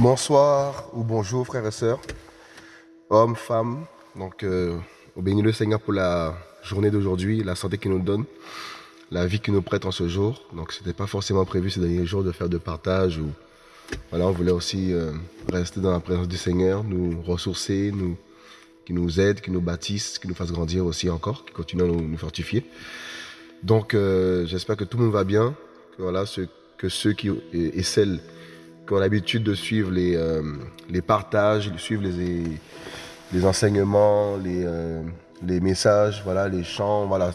Bonsoir ou bonjour frères et sœurs, hommes, femmes. Donc, euh, au béni le Seigneur pour la journée d'aujourd'hui, la santé qu'il nous donne, la vie qu'il nous prête en ce jour. Donc, ce n'était pas forcément prévu ces derniers jours de faire de partage ou voilà, on voulait aussi euh, rester dans la présence du Seigneur, nous ressourcer, nous, qui nous aide, qui nous bâtisse, qui nous fasse grandir aussi encore, qui continue à nous, fortifier. Donc, euh, j'espère que tout le monde va bien, que voilà, que ceux qui et celles qui ont l'habitude de suivre les, euh, les partages, de suivre les, les enseignements, les, les messages, voilà, les chants, voilà,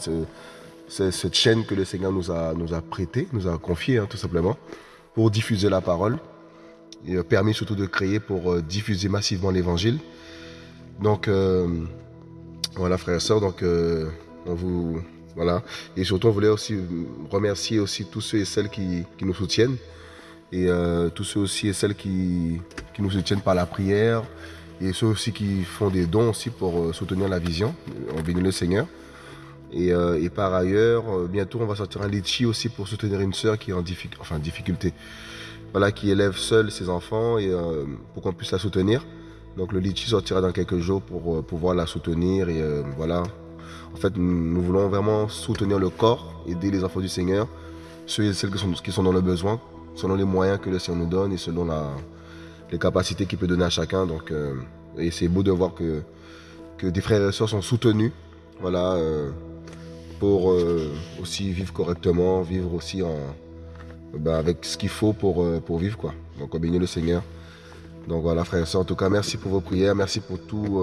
cette chaîne que le Seigneur nous a, nous a prêtée, nous a confiée, hein, tout simplement, pour diffuser la parole et permis surtout de créer pour euh, diffuser massivement l'évangile. Donc, voilà, frères et sœurs, donc, on vous, voilà. Et surtout, on voulait aussi remercier aussi tous ceux et celles qui, nous soutiennent et euh, tous ceux aussi et celles qui, qui, nous soutiennent par la prière et ceux aussi qui font des dons aussi pour euh, soutenir la vision. On bénit le Seigneur. Et, euh, et par ailleurs, bientôt on va sortir un litchi aussi pour soutenir une sœur qui est en enfin, difficulté. Voilà, qui élève seule ses enfants et pour qu'on puisse la soutenir. Donc le litchi sortira dans quelques jours pour pouvoir la soutenir et voilà. En fait, nous, voulons vraiment soutenir le corps, aider les enfants du Seigneur, ceux et celles qui sont, qui sont dans le besoin, selon les moyens que le Seigneur nous donne et selon la, les capacités qu'il peut donner à chacun. Donc, euh, et c'est beau de voir que, que des frères et sœurs sont soutenus, voilà, euh, pour euh, aussi vivre correctement, vivre aussi en, ben, avec ce qu'il faut pour, pour vivre, quoi. Donc, on bénit le Seigneur. Donc voilà, frères et sœurs, en tout cas, merci pour vos prières, merci pour tous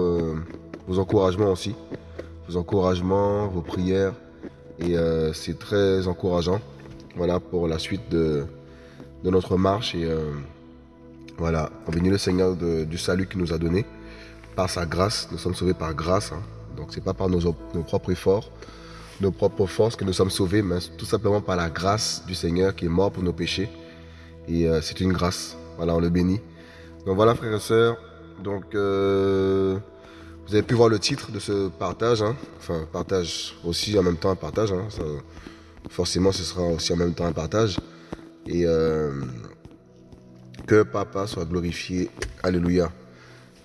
vos encouragements aussi, vos encouragements, vos prières, et c'est très encourageant, voilà, pour la suite de, de notre marche. Et euh, voilà, on bénit le Seigneur du salut qu'il nous a donné. Par sa grâce, nous sommes sauvés par grâce. Hein. Donc c'est pas par nos, nos, propres efforts, nos propres forces que nous sommes sauvés, mais tout simplement par la grâce du Seigneur qui est mort pour nos péchés. Et euh, c'est une grâce. Voilà, on le bénit. Donc voilà, frères et sœurs. Donc euh, vous avez pu voir le titre de ce partage. Hein. Enfin, partage aussi en même temps un partage. Hein. forcément, ce sera aussi en même temps un partage. Et euh, que Papa soit glorifié. Alléluia.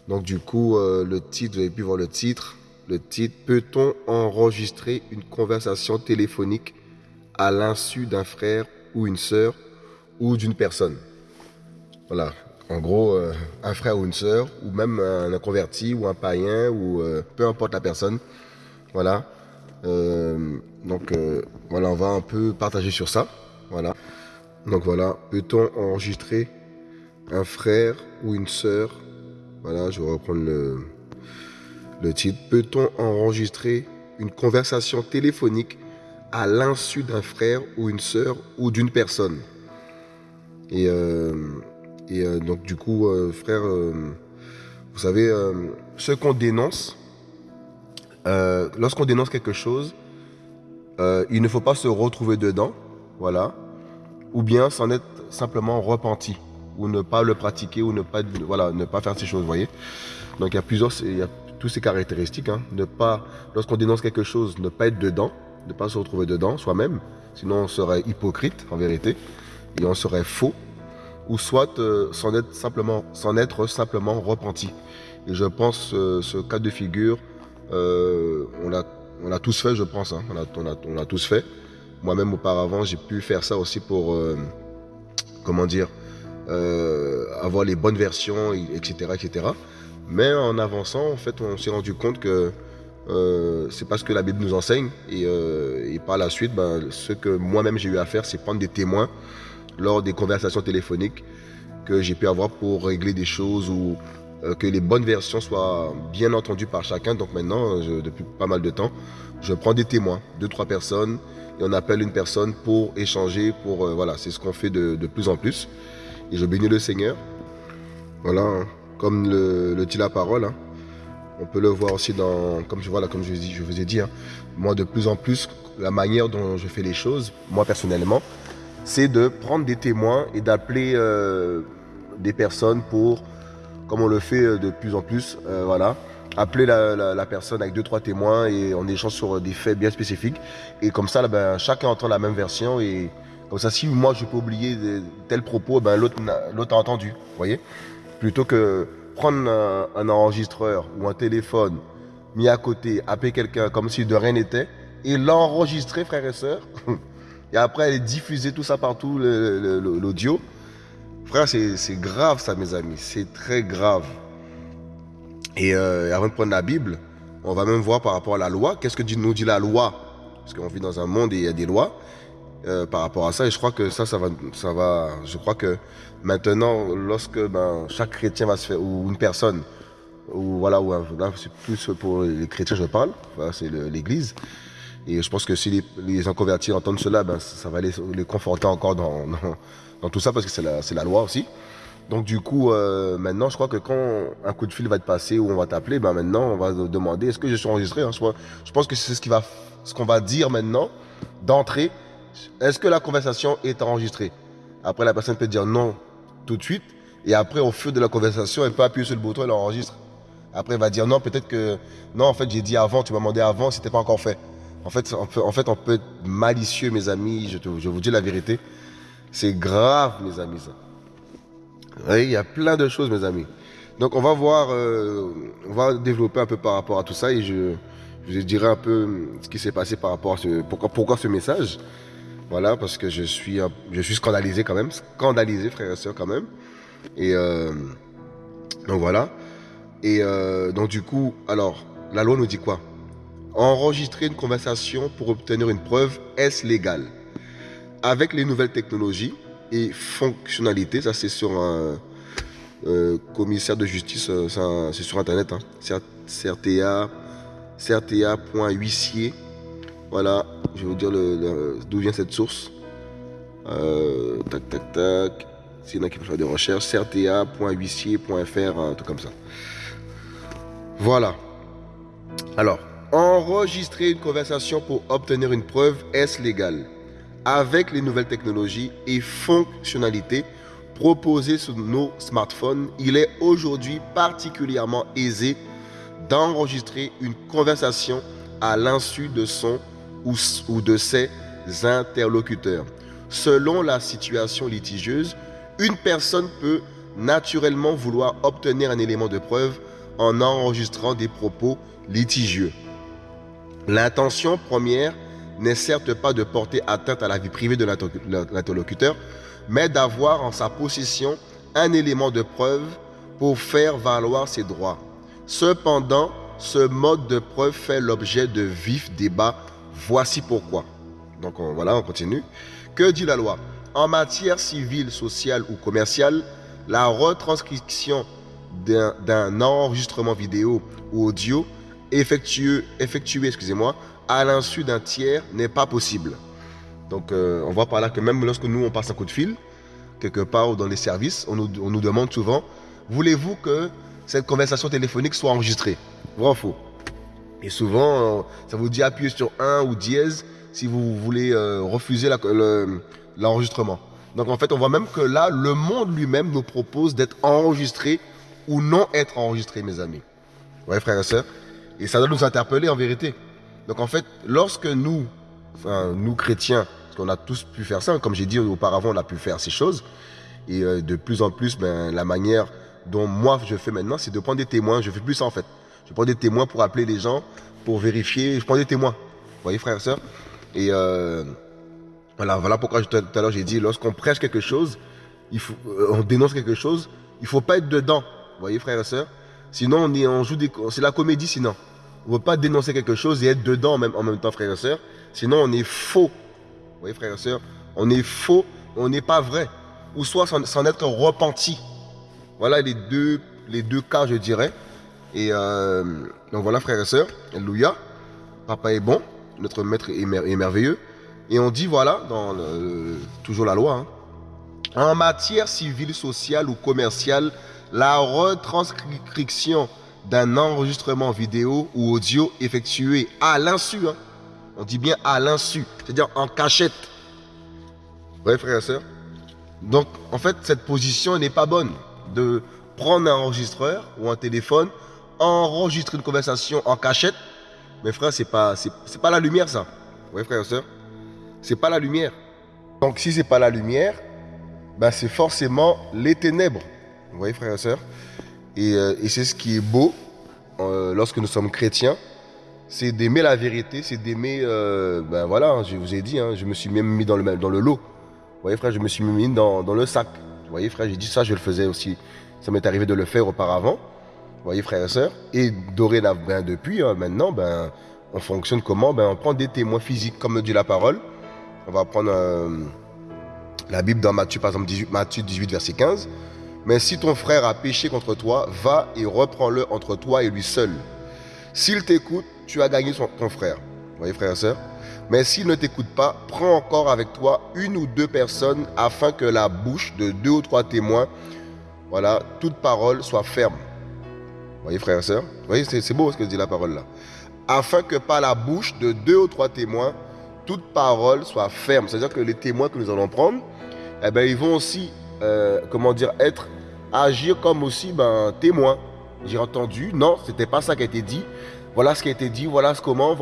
Donc du coup, le titre, vous avez pu voir le titre. Le titre, peut-on enregistrer une conversation téléphonique à l'insu d'un frère ou une sœur ou d'une personne? Voilà. En gros, euh, un frère ou une sœur, ou même un, converti ou un païen, ou peu importe la personne. Voilà. donc voilà, on va un peu partager sur ça. Voilà. Donc voilà, peut-on enregistrer un frère ou une sœur? Voilà, je vais reprendre le, le titre. Peut-on enregistrer une conversation téléphonique à l'insu d'un frère ou une sœur ou d'une personne? Et, euh, euh, donc du coup, euh, frère, vous savez, ce qu'on dénonce, lorsqu'on dénonce quelque chose, il ne faut pas se retrouver dedans. Voilà ou bien s'en être simplement repenti, ou ne pas le pratiquer, ou ne pas, ne pas faire ces choses, vous voyez? Donc il y a plusieurs, toutes ces caractéristiques. Hein. Ne pas, lorsqu'on dénonce quelque chose, ne pas être dedans, ne pas se retrouver dedans soi-même, sinon on serait hypocrite en vérité, et on serait faux, ou soit euh, s'en être simplement, s'en être simplement repenti. Et je pense euh, ce cas de figure, euh, on l'a on tous fait, je pense. Hein. On, a, on, a, on l'a tous fait. Moi-même, auparavant, j'ai pu faire ça aussi pour, comment dire, avoir les bonnes versions, etc., etc. Mais en avançant, en fait, on s'est rendu compte que euh, c'est pas ce que la Bible nous enseigne. Et, et par la suite, ben, ce que moi-même j'ai eu à faire, c'est prendre des témoins lors des conversations téléphoniques que j'ai pu avoir pour régler des choses ou que les bonnes versions soient bien entendues par chacun. Donc maintenant, depuis pas mal de temps, je prends des témoins, deux, trois personnes, et on appelle une personne pour échanger, pour euh, voilà, c'est ce qu'on fait de, plus en plus. Et je bénis le Seigneur. Voilà, hein. Comme le, dit la parole. Hein. On peut le voir aussi dans, comme je, voilà, comme je, vous ai dit, hein. moi de plus en plus, la manière dont je fais les choses, moi personnellement, c'est de prendre des témoins et d'appeler, euh, des personnes pour, comme on le fait de plus en plus, voilà, appeler la, personne avec deux trois témoins et on échange sur des faits bien spécifiques. Et comme ça, ben, chacun entend la même version et comme ça, si moi je peux oublier tel propos, ben, l'autre a entendu, voyez Plutôt que prendre un, enregistreur ou un téléphone mis à côté, appeler quelqu'un comme si de rien n'était et l'enregistrer, frères et sœurs. et après, diffuser tout ça partout, l'audio. Frère, c'est grave ça, mes amis. C'est très grave. Et euh, avant de prendre la Bible, on va même voir par rapport à la loi. Qu'est-ce que nous dit la loi? Parce qu'on vit dans un monde et il y a des lois. Euh, par rapport à ça. Et je crois que ça, ça va, ça va. Je crois que maintenant, lorsque ben, chaque chrétien va se faire, ou une personne, ou voilà, ou là, c'est plus pour les chrétiens, je parle, c'est l'Église. Et je pense que si les, inconvertis entendent cela, ben, ça va les, conforter encore dans, dans, tout ça, parce que c'est la, la, loi aussi. Donc du coup, euh, maintenant, je crois que quand un coup de fil va te passer ou on va t'appeler, ben maintenant, on va demander est-ce que je suis enregistré hein? je, pense que c'est ce qui va, ce qu'on va dire maintenant d'entrée est-ce que la conversation est enregistrée? Après, la personne peut dire non tout de suite. Et après, au fur de la conversation, elle peut appuyer sur le bouton, elle enregistre. Après, elle va dire non, peut-être que non, en fait, j'ai dit avant, tu m'as demandé avant, c'était pas encore fait. En fait, on peut, en fait, on peut être malicieux, mes amis. Je, je vous dis la vérité. C'est grave, mes amis, ça. il y a plein de choses, mes amis. Donc, on va voir, euh, on va développer un peu par rapport à tout ça et je, je dirai un peu ce qui s'est passé par rapport à ce, pourquoi, pourquoi ce message. Voilà, parce que je suis, je suis scandalisé quand même, scandalisé, frère et soeur, quand même. Et euh, donc voilà. Et euh, donc du coup, alors, la loi nous dit quoi? Enregistrer une conversation pour obtenir une preuve, est-ce légal? Avec les nouvelles technologies et fonctionnalités, ça c'est sur un euh, commissaire de justice, c'est sur Internet, hein, CRTA, CRTA.huissier voilà, je vais vous dire d'où vient cette source. Euh, tac, tac, tac. S'il y en a qui veulent faire des recherches, un truc comme ça. Voilà. Alors, enregistrer une conversation pour obtenir une preuve, est-ce légal? Avec les nouvelles technologies et fonctionnalités proposées sur nos smartphones, il est aujourd'hui particulièrement aisé d'enregistrer une conversation à l'insu de son ou, de ses interlocuteurs. Selon la situation litigieuse, une personne peut naturellement vouloir obtenir un élément de preuve en enregistrant des propos litigieux. L'intention première n'est certes pas de porter atteinte à la vie privée de l'interlocuteur, mais d'avoir en sa possession un élément de preuve pour faire valoir ses droits. Cependant, ce mode de preuve fait l'objet de vifs débats Voici pourquoi. Donc voilà, on continue. Que dit la loi? En matière civile, sociale ou commerciale, la retranscription d'un enregistrement vidéo ou audio effectué, effectué excusez-moi, à l'insu d'un tiers n'est pas possible. Donc euh, on voit par là que même lorsque nous on passe un coup de fil, quelque part dans les services, on nous, on nous demande souvent, voulez-vous que cette conversation téléphonique soit enregistrée? Vrai ou faux et souvent, euh, ça vous dit appuyer sur 1 ou dièse si vous voulez euh, refuser l'enregistrement. Donc en fait, on voit même que là, le monde lui-même nous propose d'être enregistré ou non être enregistré, mes amis. Ouais, frères et sœurs. Et ça doit nous interpeller en vérité. Donc en fait, lorsque nous, enfin, nous chrétiens, parce qu'on a tous pu faire ça, comme j'ai dit auparavant, on a pu faire ces choses. Et euh, de plus en plus, ben, la manière dont moi je fais maintenant, c'est de prendre des témoins. Je fais plus ça en fait. Je prends des témoins pour appeler les gens, pour vérifier. Je prends des témoins. Vous voyez, frères et sœurs Et euh, voilà, voilà pourquoi tout à l'heure j'ai dit, lorsqu'on prêche quelque chose, euh, on dénonce quelque chose, il ne faut pas être dedans. Vous voyez, frères et sœurs Sinon, on, on joue des, c'est la comédie sinon. On ne veut pas dénoncer quelque chose et être dedans même, en même temps, frères et sœurs. Sinon, on est faux. Vous voyez, frères et sœurs On est faux, on n'est pas vrai. Ou soit sans, être repenti. Voilà les deux, les deux cas, je dirais. Et euh, donc voilà, frères et sœurs, Alléluia. Papa est bon, notre maître est, merveilleux. Et on dit, voilà, dans toujours la loi, hein. en matière civile, sociale ou commerciale, la retranscription d'un enregistrement vidéo ou audio effectué à l'insu, hein. on dit bien à l'insu, c'est-à-dire en cachette. Vous frères et sœurs Donc, en fait, cette position n'est pas bonne. de prendre un enregistreur ou un téléphone, enregistrer une conversation en cachette. Mais frère, c'est pas, pas la lumière ça. Oui, frère et soeur. C'est pas la lumière. Donc si c'est pas la lumière, ben, c'est forcément les ténèbres. Vous voyez, frère et Et, euh, et c'est ce qui est beau euh, lorsque nous sommes chrétiens, c'est d'aimer la vérité, c'est d'aimer, euh, ben voilà, je vous ai dit, hein, je me suis même mis dans le, dans le lot. Vous voyez, frère, je me suis mis dans, dans le sac. Vous voyez, frère, j'ai dit ça, je le faisais aussi. Ça m'est arrivé de le faire auparavant. Voyez, frère et soeur Et dorénavant, depuis, hein, maintenant, ben, on fonctionne comment? Ben, On prend des témoins physiques, comme dit la parole. On va prendre euh, la Bible dans Matthieu, par exemple, 18, Matthieu 18, verset 15. Mais si ton frère a péché contre toi, va et reprends-le entre toi et lui seul. S'il t'écoute, tu as gagné son, ton frère. Vous voyez, frère et soeur Mais s'il ne t'écoute pas, prends encore avec toi une ou deux personnes afin que la bouche de deux ou trois témoins, voilà, toute parole soit ferme. Voyez, frère et Vous voyez, c'est beau ce que dit la parole là. Afin que par la bouche de deux ou trois témoins, toute parole soit ferme. C'est-à-dire que les témoins que nous allons prendre, eh ben, ils vont aussi, euh, comment dire, être, agir comme aussi ben, témoins. J'ai entendu, non, c'était pas ça qui a été dit. Voilà ce qui a été dit, voilà ce comment.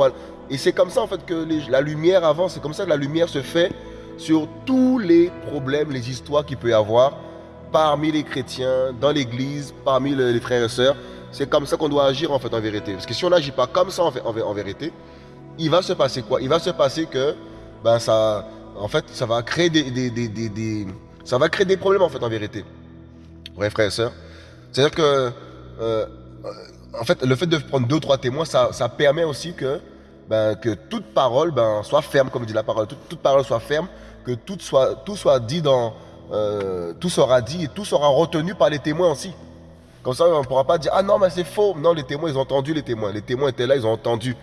Et c'est comme ça en fait que la lumière avance, c'est comme ça que la lumière se fait sur tous les problèmes, les histoires qu'il peut y avoir parmi les chrétiens, dans l'église, parmi les frères et sœurs. C'est comme ça qu'on doit agir en fait en vérité. Parce que si on n'agit pas comme ça en, vérité, il va se passer quoi? Il va se passer que ben ça, en fait, ça va créer des, ça va créer des problèmes en fait en vérité. Ouais, frères et sœurs. C'est-à-dire que, euh, en fait, le fait de prendre deux ou trois témoins, ça, ça permet aussi que, ben, que toute parole ben, soit ferme, comme dit la parole, toute, toute parole soit ferme, que tout soit, tout soit dit dans, euh, tout sera dit et tout sera retenu par les témoins aussi. Comme ça, on ne pourra pas dire ah non mais c'est faux. Non, les témoins ils ont entendu les témoins. Les témoins étaient là, ils ont entendu.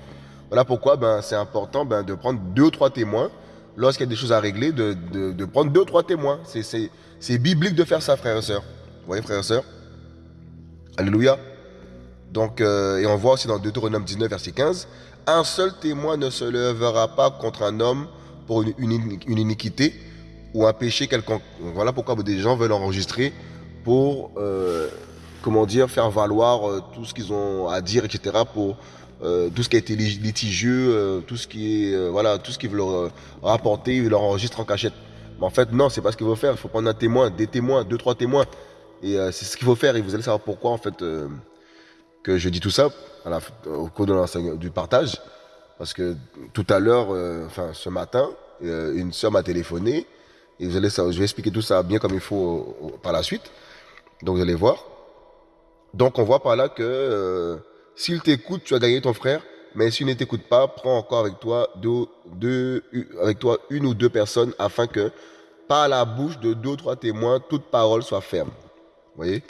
Voilà pourquoi ben, c'est important ben, de prendre deux ou trois témoins. Lorsqu'il y a des choses à régler, de, de, prendre deux ou trois témoins. C'est biblique de faire ça, frères et sœurs. Vous voyez, frères et sœurs Alléluia. Donc, euh, et on voit aussi dans Deutéronome 19, verset 15, un seul témoin ne se lèvera pas contre un homme pour une, une, une iniquité ou un péché quelconque. Voilà pourquoi des gens veulent enregistrer pour, euh, comment dire, faire valoir euh, tout ce qu'ils ont à dire, etc. Pour euh, tout ce qui a été litigieux, euh, tout ce qui est, voilà, tout ce qu'ils veulent rapporter, ils l'enregistrent en cachette. Mais en fait, non, c'est pas ce qu'il faut faire. Il faut prendre un témoin, des témoins, deux, trois témoins. Et c'est ce qu'il faut faire. Et vous allez savoir pourquoi, en fait, que je dis tout ça au cours de du partage. Parce que tout à l'heure, enfin, ce matin, une soeur m'a téléphoné et vous allez, je vais expliquer tout ça bien comme il faut par la suite. Donc vous allez voir. Donc on voit par là que euh, s'il t'écoute, tu as gagné ton frère. Mais s'il ne t'écoute pas, prends encore avec toi, deux, avec toi une ou deux personnes afin que par la bouche de deux ou trois témoins, toute parole soit ferme. Vous voyez?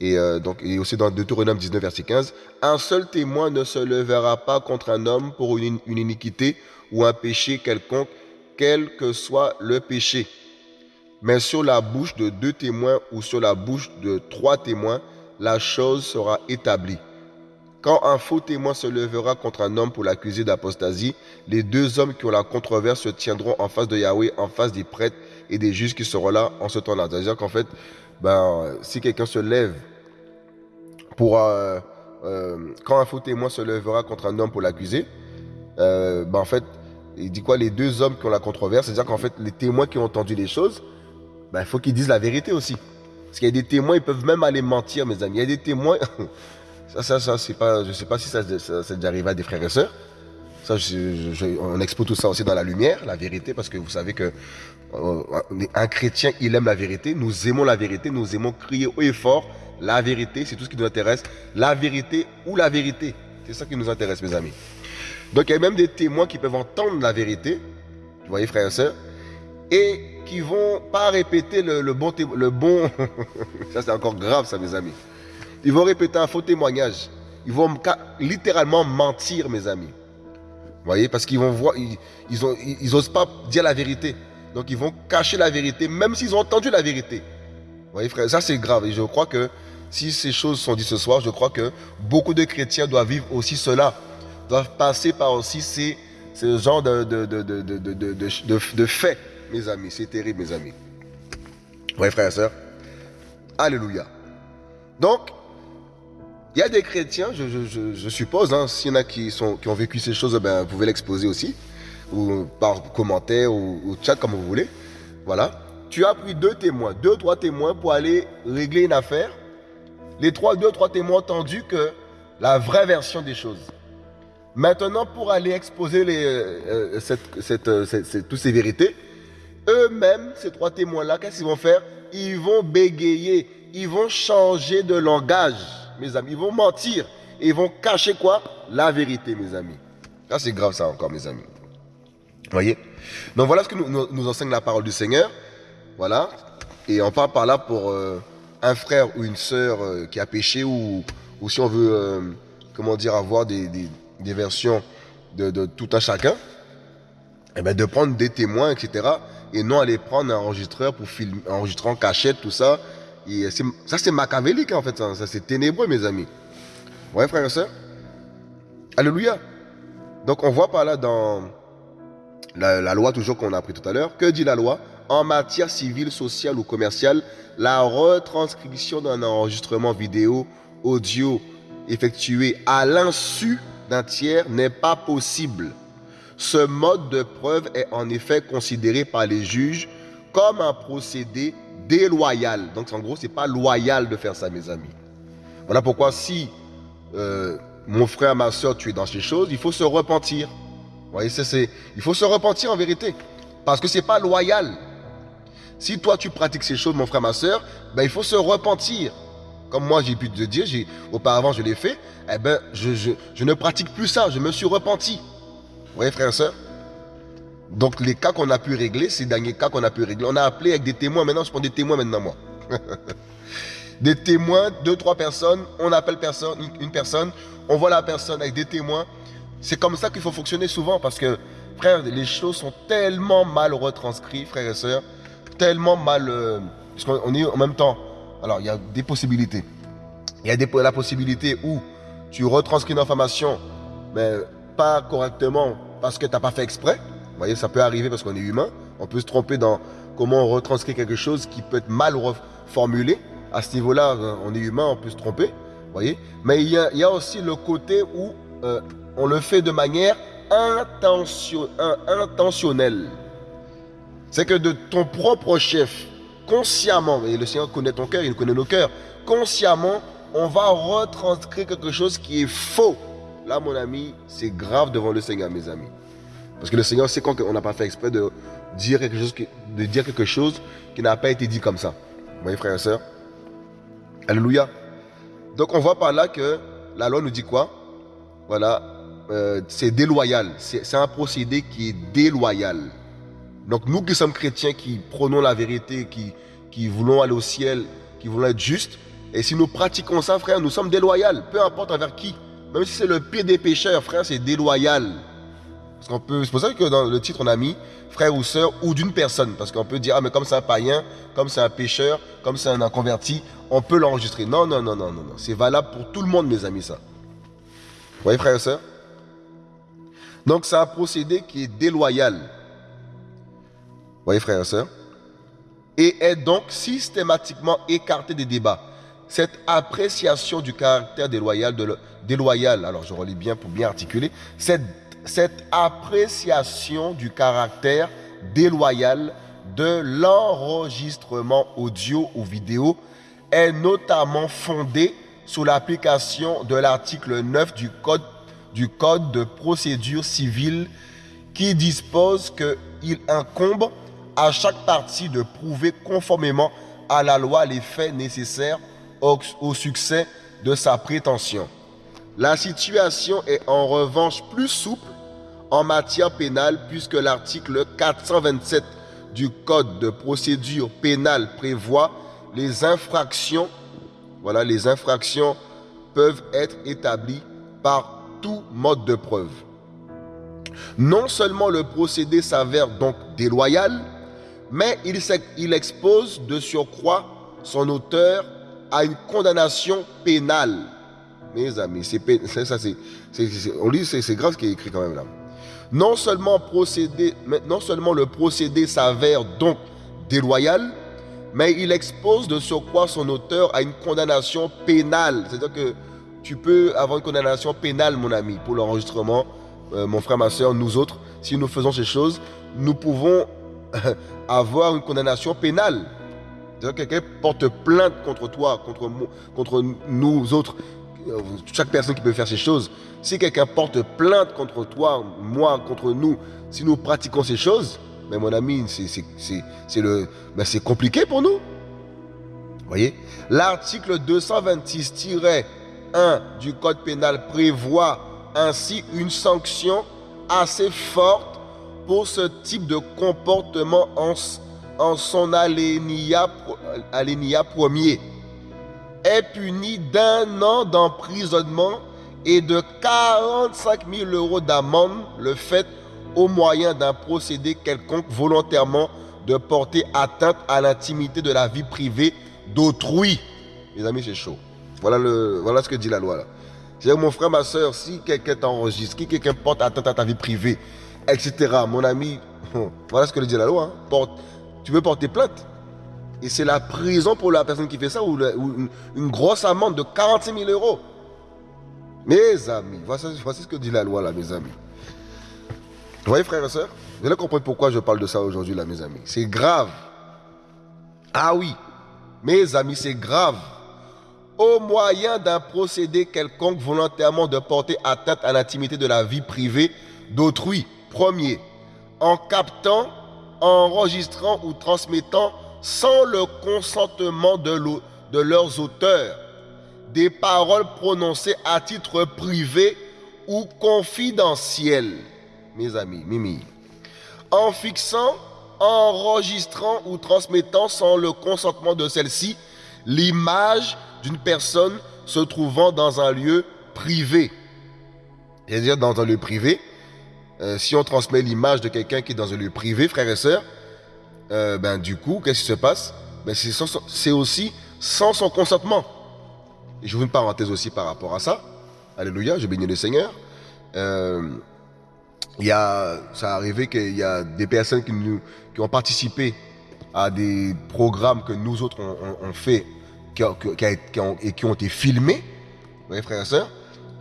Et, euh, donc, et aussi dans Deutéronome 19, verset 15, un seul témoin ne se levera pas contre un homme pour une iniquité ou un péché quelconque quel que soit le péché. Mais sur la bouche de deux témoins ou sur la bouche de trois témoins, la chose sera établie. Quand un faux témoin se lèvera contre un homme pour l'accuser d'apostasie, les deux hommes qui ont la controverse se tiendront en face de Yahweh, en face des prêtres et des juges qui seront là en ce temps-là. C'est-à-dire qu'en fait, ben, si quelqu'un se lève pour... Euh, euh, quand un faux témoin se lèvera contre un homme pour l'accuser, euh, ben, en fait, il dit quoi? Les deux hommes qui ont la controverse, c'est-à-dire qu'en fait, les témoins qui ont entendu les choses, ben, il faut qu'ils disent la vérité aussi. Parce qu'il y a des témoins, ils peuvent même aller mentir, mes amis. Il y a des témoins, ça, ça, ça, c'est pas, je sais pas si ça, ça, déjà arrivé à des frères et sœurs. Ça, on expose tout ça aussi dans la lumière, la vérité, parce que vous savez que euh, un chrétien, il aime la vérité. Nous aimons la vérité, nous aimons crier haut et fort. La vérité, c'est tout ce qui nous intéresse. La vérité ou la vérité. C'est ça qui nous intéresse, mes amis. Donc il y a même des témoins qui peuvent entendre la vérité, vous voyez frères et sœurs, et qui vont pas répéter le, bon, le bon, ça c'est encore grave ça mes amis. Ils vont répéter un faux témoignage. Ils vont littéralement mentir mes amis. Vous voyez, parce qu'ils vont voir, ils, ils, osent pas dire la vérité. Donc ils vont cacher la vérité, même s'ils ont entendu la vérité. Vous voyez frère, ça c'est grave. Et je crois que si ces choses sont dites ce soir, je crois que beaucoup de chrétiens doivent vivre aussi cela doivent passer par aussi ces, ce genre de, de, de, de, faits, mes amis. C'est terrible, mes amis. Oui, frères et sœurs. Alléluia. Donc, il y a des chrétiens, je, suppose, hein, s'il y en a qui, ont vécu ces choses, ben, vous pouvez l'exposer aussi, ou par commentaire, ou, ou, chat, comme vous voulez. Voilà. Tu as pris deux témoins, deux, trois témoins pour aller régler une affaire. Les trois, deux, trois témoins ont entendu que la vraie version des choses. Maintenant, pour aller exposer euh, euh, cette, toutes ces vérités, eux-mêmes, ces trois témoins-là, qu'est-ce qu'ils vont faire? Ils vont bégayer, ils vont changer de langage, mes amis. Ils vont mentir et ils vont cacher quoi? La vérité, mes amis. Ça, c'est grave, ça encore, mes amis. Voyez? Donc, voilà ce que nous, enseigne la parole du Seigneur. Voilà. Et on parle par là pour euh, un frère ou une sœur qui a péché ou, ou si on veut, comment dire, avoir des des versions de, tout un chacun, et eh ben de prendre des témoins, etc. Et non aller prendre un enregistreur pour filmer, enregistrer en cachette, tout ça. Et ça, c'est machiavélique, en fait. Ça, c'est ténébreux, mes amis. Ouais, frères et sœurs Alléluia. Donc, on voit par là dans la, la loi, toujours qu'on a appris tout à l'heure, que dit la loi? En matière civile, sociale ou commerciale, la retranscription d'un enregistrement vidéo, audio effectué à l'insu d'un tiers n'est pas possible. Ce mode de preuve est en effet considéré par les juges comme un procédé déloyal. Donc en gros, c'est pas loyal de faire ça, mes amis. Voilà pourquoi si euh, mon frère, ma soeur, tu es dans ces choses, il faut se repentir. Vous voyez, c'est, il faut se repentir en vérité. Parce que c'est pas loyal. Si toi tu pratiques ces choses, mon frère, ma soeur, ben, il faut se repentir comme moi j'ai pu te dire, auparavant je l'ai fait, eh ben, je, ne pratique plus ça, je me suis repenti. Vous voyez, frère et soeur Donc, les cas qu'on a pu régler, ces derniers cas qu'on a pu régler, on a appelé avec des témoins. Maintenant, je prends des témoins maintenant, moi. des témoins, deux, trois personnes, on appelle personne, une personne, on voit la personne avec des témoins. C'est comme ça qu'il faut fonctionner souvent parce que, frère, les choses sont tellement mal retranscrites, frères et sœurs, tellement mal. Euh, parce qu'on est en même temps alors, il y a des possibilités. Il y a des, la possibilité où tu retranscris une information, mais pas correctement parce que tu n'as pas fait exprès. Vous voyez, ça peut arriver parce qu'on est humain. On peut se tromper dans comment on retranscrit quelque chose qui peut être mal formulé. À ce niveau-là, euh, on est humain, on peut se tromper. Vous voyez? Mais il y, a, aussi le côté où euh, on le fait de manière intentionnelle. C'est que de ton propre chef, consciemment, et le Seigneur connaît ton cœur, il connaît nos cœurs, consciemment, on va retranscrire quelque chose qui est faux. Là, mon ami, c'est grave devant le Seigneur, mes amis. Parce que le Seigneur sait quand on n'a pas fait exprès de dire quelque chose de dire quelque chose qui n'a pas été dit comme ça. Vous voyez, frères et sœurs? Alléluia. Donc, on voit par là que la loi nous dit quoi? Voilà, euh, c'est déloyal. C'est un procédé qui est déloyal. Donc nous qui sommes chrétiens, qui prenons la vérité, qui, qui voulons aller au ciel, qui voulons être justes, et si nous pratiquons ça, frère, nous sommes déloyaux, peu importe envers qui. Même si c'est le pire des pécheurs, frère, c'est déloyal. Parce qu'on peut, c'est pour ça que dans le titre, on a mis frère ou sœur ou d'une personne. Parce qu'on peut dire, ah, mais comme c'est un païen, comme c'est un pécheur, comme c'est un inconverti, on peut l'enregistrer. Non, non, non, non, non, non. C'est valable pour tout le monde, mes amis, ça. Vous voyez, frère et sœur? Donc, c'est un procédé qui est déloyal voyez, frères et sœurs Et est donc systématiquement écarté des débats. Cette appréciation du caractère déloyal, de déloyal alors je relis bien pour bien articuler, cette, appréciation du caractère déloyal de l'enregistrement audio ou vidéo est notamment fondée sous l'application de l'article 9 du code, du code de procédure civile qui dispose qu'il incombe à chaque partie de prouver conformément à la loi les faits nécessaires au, succès de sa prétention. La situation est en revanche plus souple en matière pénale puisque l'article 427 du Code de procédure pénale prévoit les infractions. Voilà, les infractions peuvent être établies par tout mode de preuve. Non seulement le procédé s'avère donc déloyal, mais il, expose de surcroît son auteur à une condamnation pénale. Mes amis, c'est on lit, c'est grave ce qui est écrit quand même là. Non seulement, procédé, non seulement le procédé s'avère donc déloyal, mais il expose de surcroît son auteur à une condamnation pénale. C'est-à-dire que tu peux avoir une condamnation pénale, mon ami, pour l'enregistrement. Euh, mon frère, ma soeur, nous autres, si nous faisons ces choses, nous pouvons avoir une condamnation pénale. Quelqu'un porte plainte contre toi, contre, contre nous autres, euh, chaque personne qui peut faire ces choses. Si quelqu'un porte plainte contre toi, moi, contre nous, si nous pratiquons ces choses, mais mon ami, c'est compliqué pour nous. Voyez? L'article 226-1 du Code pénal prévoit ainsi une sanction assez forte pour ce type de comportement en, en son alénia, alénia premier. Est puni d'un an d'emprisonnement et de 45 000 euros d'amende le fait au moyen d'un procédé quelconque volontairement de porter atteinte à l'intimité de la vie privée d'autrui. Mes amis, c'est chaud. Voilà, le, voilà ce que dit la loi. C'est mon frère, ma soeur, si quelqu'un t'enregistre, si quelqu'un porte atteinte à ta vie privée, etc., mon ami, voilà ce que dit la loi. Hein. Tu veux porter plainte? Et c'est la prison pour la personne qui fait ça ou, une, grosse amende de 46 000 euros. Mes amis, voici, voici ce que dit la loi là, mes amis. Vous voyez, frères et sœurs Vous allez comprendre pourquoi je parle de ça aujourd'hui, là, mes amis. C'est grave. Ah oui, mes amis, c'est grave. Au moyen d'un procédé quelconque volontairement de porter atteinte à l'intimité de la vie privée d'autrui. Premier, en captant, enregistrant ou transmettant sans le consentement de, leurs auteurs des paroles prononcées à titre privé ou confidentiel mes amis, Mimi, en fixant, enregistrant ou transmettant sans le consentement de celle-ci l'image d'une personne se trouvant dans un lieu privé. C'est-à-dire dans un lieu privé, euh, si on transmet l'image de quelqu'un qui est dans un lieu privé, frères et sœurs, euh, ben, du coup, qu'est-ce qui se passe? Ben, C'est aussi sans son consentement. Et je vous une parenthèse aussi par rapport à ça. Alléluia, je bénis le Seigneur. Euh, y a, ça a arrivé qu'il y a des personnes qui, nous, qui ont participé à des programmes que nous autres on, fait qui, ont, et qui ont été filmés, voyez frères et sœurs,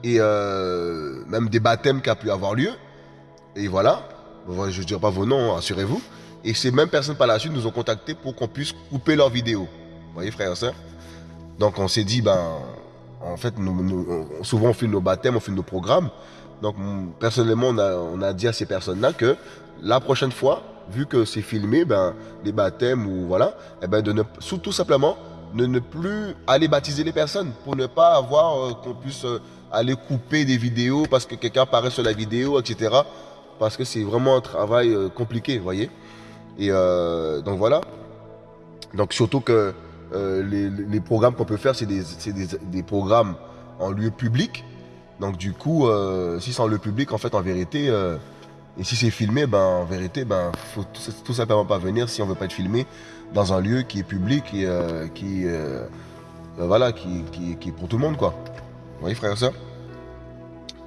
et euh, même des baptêmes qui ont pu avoir lieu. Et voilà, je ne dirai pas vos noms, assurez-vous. Et ces mêmes personnes par la suite nous ont contactés pour qu'on puisse couper leurs vidéos. Vous voyez frères et sœurs Donc on s'est dit, ben, en fait, souvent on filme nos baptêmes, on filme nos programmes. Donc, personnellement, on a, dit à ces personnes-là que la prochaine fois, vu que c'est filmé, ben, les baptêmes ou voilà, eh ben, de ne, tout simplement, ne, ne plus aller baptiser les personnes pour ne pas avoir euh, qu'on puisse euh, aller couper des vidéos parce que quelqu'un apparaît sur la vidéo, etc. Parce que c'est vraiment un travail euh, compliqué, vous voyez. Et donc voilà. Donc surtout que les, programmes qu'on peut faire, c'est des, programmes en lieu public. Donc du coup, euh, si c'est en le public, en fait, en vérité, euh, et si c'est filmé, ben en vérité, ben faut tout, simplement pas venir si on veut pas être filmé dans un lieu qui est public et euh, qui, voilà, qui, qui, est pour tout le monde, quoi. Vous voyez, frère et soeur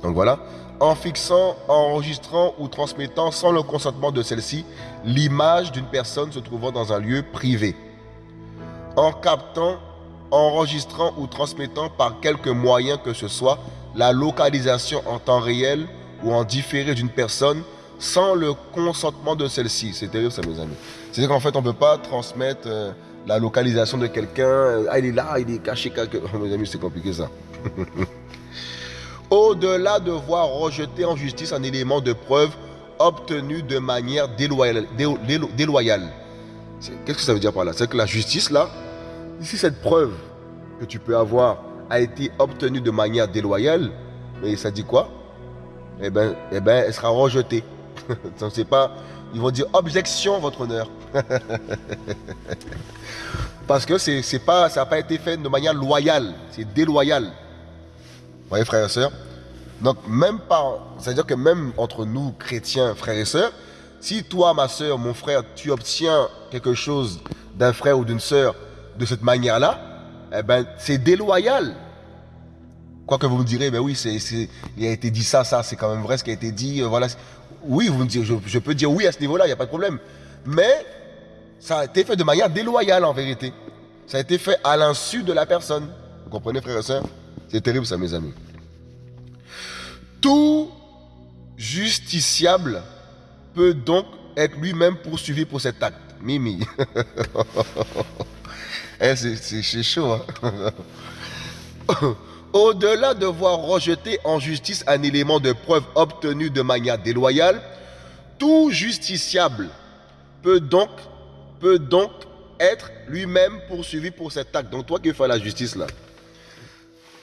Donc voilà. En fixant, enregistrant ou transmettant sans le consentement de celle-ci l'image d'une personne se trouvant dans un lieu privé. En captant, enregistrant ou transmettant par quelque moyen que ce soit la localisation en temps réel ou en différé d'une personne sans le consentement de celle-ci. C'est terrible ça, mes amis. C'est-à-dire qu'en fait, on ne peut pas transmettre euh, la localisation de quelqu'un. Euh, ah, il est là, il est caché quelque... mes amis, c'est compliqué ça. Au-delà de voir rejeter en justice un élément de preuve obtenu de manière déloyale. Qu'est-ce que ça veut dire par là? C'est que la justice, là, ici, cette preuve que tu peux avoir a été obtenue de manière déloyale, mais ça dit quoi? Eh bien, eh ben, elle sera rejetée. pas, ils vont dire objection, votre honneur. Parce que c'est pas, ça n'a pas été fait de manière loyale, c'est déloyal. Vous voyez, frères et sœurs Donc, même pas, c'est-à-dire que même entre nous, chrétiens, frères et sœurs, si toi, ma sœur, mon frère, tu obtiens quelque chose d'un frère ou d'une sœur de cette manière-là, eh ben, c'est déloyal. Quoi que vous me direz, ben oui, c'est, il a été dit ça, ça, c'est quand même vrai ce qui a été dit. Euh, voilà. Oui, vous me direz, je, peux dire oui à ce niveau-là, il n'y a pas de problème. Mais Ça a été fait de manière déloyale en vérité. Ça a été fait à l'insu de la personne. Vous comprenez, frères et sœurs? C'est terrible ça, mes amis. Tout justiciable peut donc être lui-même poursuivi pour cet acte. Mimi. Eh, c'est chaud. Hein. Au-delà de voir rejeter en justice un élément de preuve obtenu de manière déloyale, tout justiciable peut donc, peut donc être lui-même poursuivi pour cet acte. Donc toi qui faire la justice là,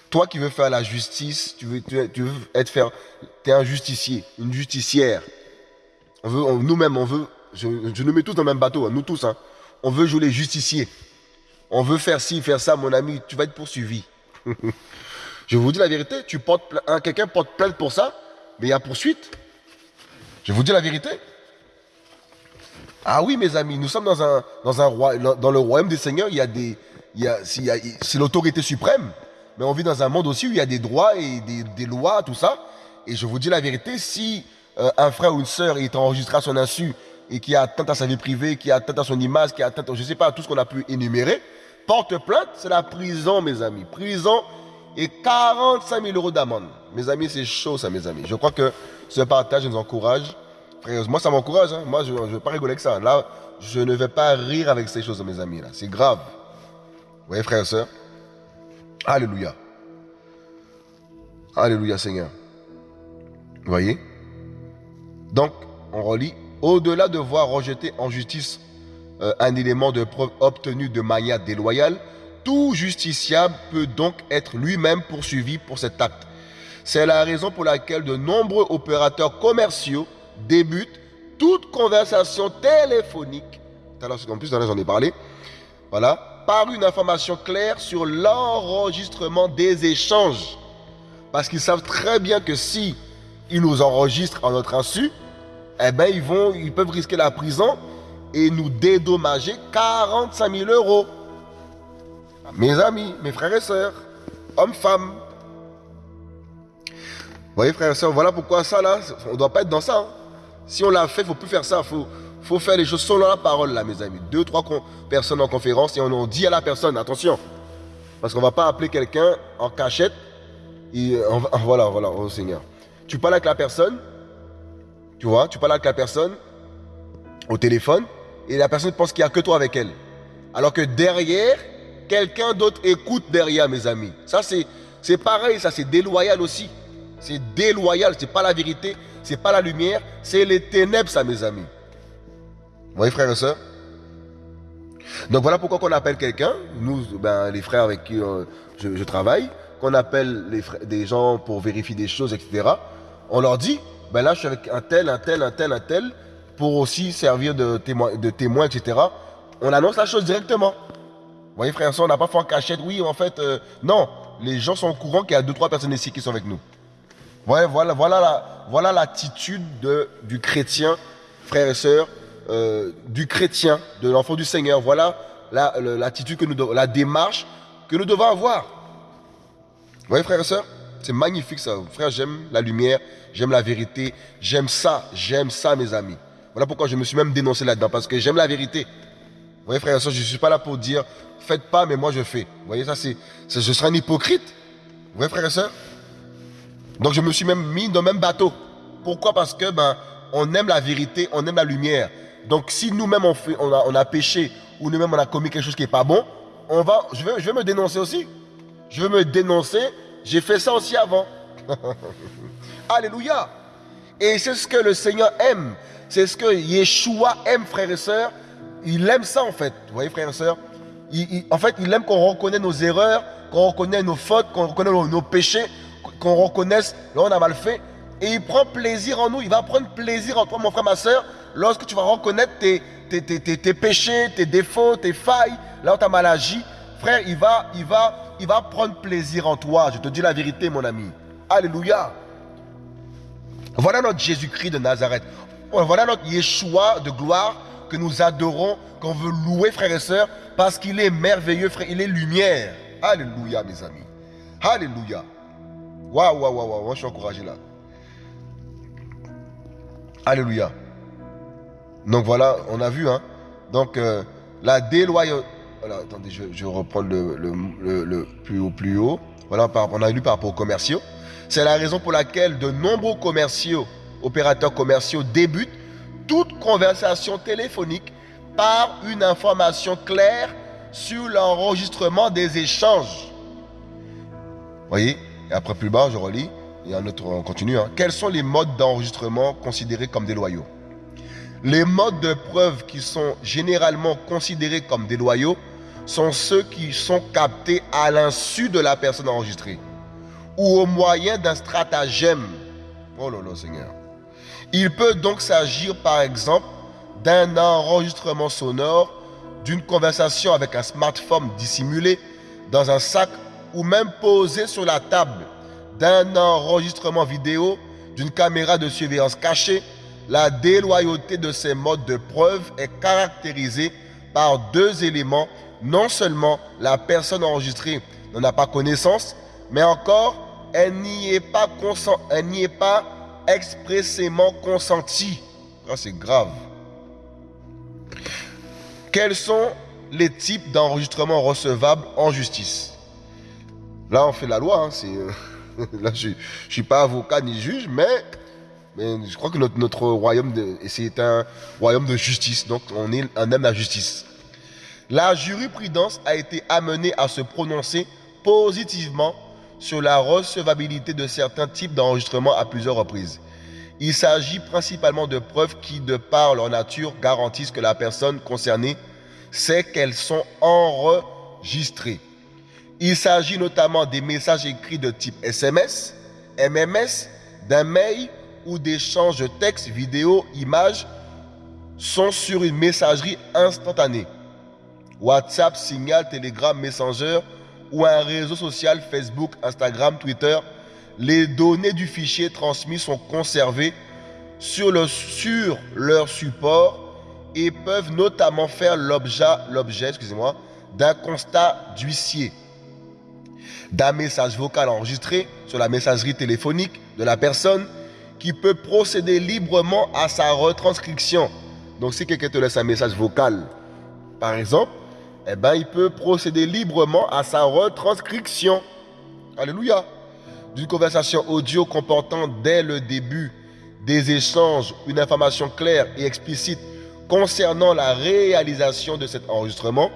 toi qui veux faire la justice, tu veux, être faire, tu es un justicier, une justicière. Nous-mêmes, on veut, je, nous mets tous dans le même bateau, hein, nous tous, hein. on veut jouer les justiciers. On veut faire ci, faire ça, mon ami, tu vas être poursuivi. je vous dis la vérité, tu portes hein, quelqu'un porte plainte pour ça, mais il y a poursuite. Je vous dis la vérité. Ah oui, mes amis, nous sommes dans un, dans dans le royaume des seigneurs, il y a des, c'est l'autorité suprême, mais on vit dans un monde aussi où il y a des droits et des, lois, tout ça. Et je vous dis la vérité, si euh, un frère ou une sœur est enregistré à son insu et qui a atteint à sa vie privée, qui a atteint à son image, qui a atteint, je ne sais pas, tout ce qu'on a pu énumérer, porte plainte, c'est la prison, mes amis. Prison et 45 000 euros d'amende. Mes amis, c'est chaud, ça, mes amis. Je crois que ce partage nous encourage. moi, ça m'encourage. Hein. Moi, je ne veux pas rigoler avec ça. Là, je ne vais pas rire avec ces choses, mes amis. C'est grave. Vous voyez, frères et sœurs Alléluia. Alléluia, Seigneur. Vous voyez? Donc, on relit. Au-delà de voir rejeter en justice euh, un élément de preuve obtenu de manière déloyale, tout justiciable peut donc être lui-même poursuivi pour cet acte. C'est la raison pour laquelle de nombreux opérateurs commerciaux débutent toute conversation téléphonique, en plus j'en ai parlé, voilà, par une information claire sur l'enregistrement des échanges. Parce qu'ils savent très bien que si ils nous enregistrent en notre insu, eh ben ils, vont, ils peuvent risquer la prison et nous dédommager 45 000 euros. Mes amis, mes frères et sœurs, hommes, femmes. Vous voyez, frères et sœurs, voilà pourquoi ça là, on ne doit pas être dans ça. Hein. Si on l'a fait, il ne faut plus faire ça. Faut, faut faire les choses selon la parole là, mes amis. Deux, trois personnes en conférence et on, dit à la personne, attention. Parce qu'on ne va pas appeler quelqu'un en cachette. Et voilà, voilà, au Seigneur. Tu parles avec la personne, tu vois, tu parles avec la personne au téléphone, et la personne pense qu'il n'y a que toi avec elle. Alors que derrière, quelqu'un d'autre écoute derrière, mes amis. Ça, c'est pareil, ça, c'est déloyal aussi. C'est déloyal, c'est pas la vérité, c'est pas la lumière, c'est les ténèbres, ça, mes amis. Vous voyez, frères et sœurs Donc voilà pourquoi on appelle quelqu'un, nous, ben, les frères avec qui euh, je, travaille, qu'on appelle des gens pour vérifier des choses, etc. On leur dit, ben là, je suis avec un tel, un tel, un tel, un tel, pour aussi servir de témoin, etc. On annonce la chose directement. Vous voyez, frère on n'a pas fait en cachette. Oui, en fait, euh, non. Les gens sont au courant qu'il y a deux, trois personnes ici qui sont avec nous. Voilà, voilà, voilà l'attitude du chrétien, frères et sœurs, euh, du chrétien, de l'enfant du Seigneur. Voilà l'attitude nous la démarche que nous devons avoir. Vous voyez, frères et sœurs C'est magnifique ça. Frère, j'aime la lumière, j'aime la vérité, j'aime ça, j'aime ça, mes amis. Voilà pourquoi je me suis même dénoncé là-dedans, parce que j'aime la vérité. Vous voyez, frère et soeur, je ne suis pas là pour dire, faites pas, mais moi je fais. Vous voyez, ça, c'est, je serai un hypocrite. Vous voyez, frère et soeur Donc je me suis même mis dans le même bateau. Pourquoi? Parce que, ben, on aime la vérité, on aime la lumière. Donc si nous-mêmes on, a, péché, ou nous-mêmes on a commis quelque chose qui n'est pas bon, on va, je, vais, me dénoncer aussi. Je vais me dénoncer, j'ai fait ça aussi avant. Alléluia. Et c'est ce que le Seigneur aime. C'est ce que Yeshua aime, frères et sœurs. Il aime ça, en fait. Vous voyez, frères et sœurs? En fait, il aime qu'on reconnaisse nos erreurs, qu'on reconnaisse nos fautes, qu'on reconnaisse nos, péchés, qu'on reconnaisse là on a mal fait. Et il prend plaisir en nous. Il va prendre plaisir en toi, mon frère, ma sœur, lorsque tu vas reconnaître tes, tes, tes, tes péchés, tes défauts, tes failles, là où tu as mal agi. Frère, il va, il, va, il va prendre plaisir en toi. Je te dis la vérité, mon ami. Alléluia. Voilà notre Jésus-Christ de Nazareth. Voilà notre Yeshua de gloire que nous adorons, qu'on veut louer, frères et sœurs, parce qu'il est merveilleux, frère. Il est lumière. Alléluia, mes amis. Alléluia. Waouh, waouh, waouh, Moi, je suis encouragé là. Alléluia. Donc voilà, on a vu, hein. Donc, euh, la déloyauté... Attendez, je, le, le, plus haut, plus haut. Voilà, on a lu par rapport aux commerciaux. C'est la raison pour laquelle de nombreux commerciaux, opérateurs commerciaux débutent toute conversation téléphonique par une information claire sur l'enregistrement des échanges. Voyez? Et après plus bas, je relis. Et un autre, on continue. Hein. Quels sont les modes d'enregistrement considérés comme déloyaux? Les modes de preuve qui sont généralement considérés comme déloyaux sont ceux qui sont captés à l'insu de la personne enregistrée ou au moyen d'un stratagème. Oh là là, Seigneur. Il peut donc s'agir, par exemple, d'un enregistrement sonore, d'une conversation avec un smartphone dissimulé dans un sac ou même posé sur la table, d'un enregistrement vidéo, d'une caméra de surveillance cachée. La déloyauté de ces modes de preuve est caractérisée par deux éléments. Non seulement la personne enregistrée n'en a pas connaissance, mais encore elle n'y est pas, expressément consentie. Ah, c'est grave. Quels sont les types d'enregistrements recevables en justice? Là, on fait la loi. Hein, euh, là, je ne suis pas avocat ni juge, mais, je crois que notre, royaume, c'est un royaume de justice. Donc, on, est, un aime la justice. La jurisprudence a été amenée à se prononcer positivement sur la recevabilité de certains types d'enregistrements à plusieurs reprises. Il s'agit principalement de preuves qui, de par leur nature, garantissent que la personne concernée sait qu'elles sont enregistrées. Il s'agit notamment des messages écrits de type SMS, MMS, d'un mail ou d'échanges de textes, vidéos, images sont sur une messagerie instantanée. WhatsApp, Signal, Telegram, Messenger ou un réseau social Facebook, Instagram, Twitter, les données du fichier transmis sont conservées sur leur support et peuvent notamment faire l'objet d'un constat d'huissier, d'un message vocal enregistré sur la messagerie téléphonique de la personne qui peut procéder librement à sa retranscription. Donc si quelqu'un te laisse un message vocal, par exemple, eh ben, il peut procéder librement à sa retranscription. Alléluia. D'une conversation audio comportant dès le début des échanges une information claire et explicite concernant la réalisation de cet enregistrement,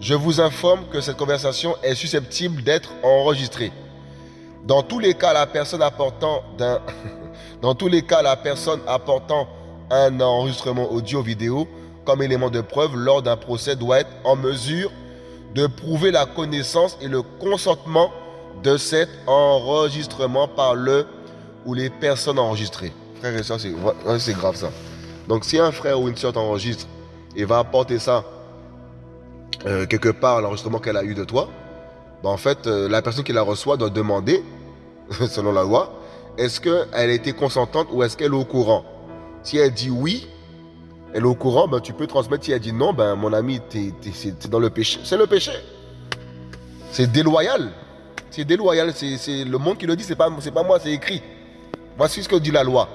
je vous informe que cette conversation est susceptible d'être enregistrée. Dans tous les cas, la personne apportant d'un dans tous les cas, la personne apportant un enregistrement audio-vidéo comme élément de preuve lors d'un procès doit être en mesure de prouver la connaissance et le consentement de cet enregistrement par le ou les personnes enregistrées. Frère et soeur, c'est grave ça. Donc si un frère ou une soeur t'enregistre et va apporter ça euh, quelque part, l'enregistrement qu'elle a eu de toi, ben en fait, euh, la personne qui la reçoit doit demander, selon la loi, est-ce qu'elle a été consentante ou est-ce qu'elle est au courant? Si elle dit oui, elle est au courant, ben, tu peux transmettre. Si elle dit non, ben, mon ami, es, dans le péché. C'est le péché. C'est déloyal. C'est déloyal. C'est le monde qui le dit, c'est pas, pas moi, c'est écrit. Voici ce que dit la loi.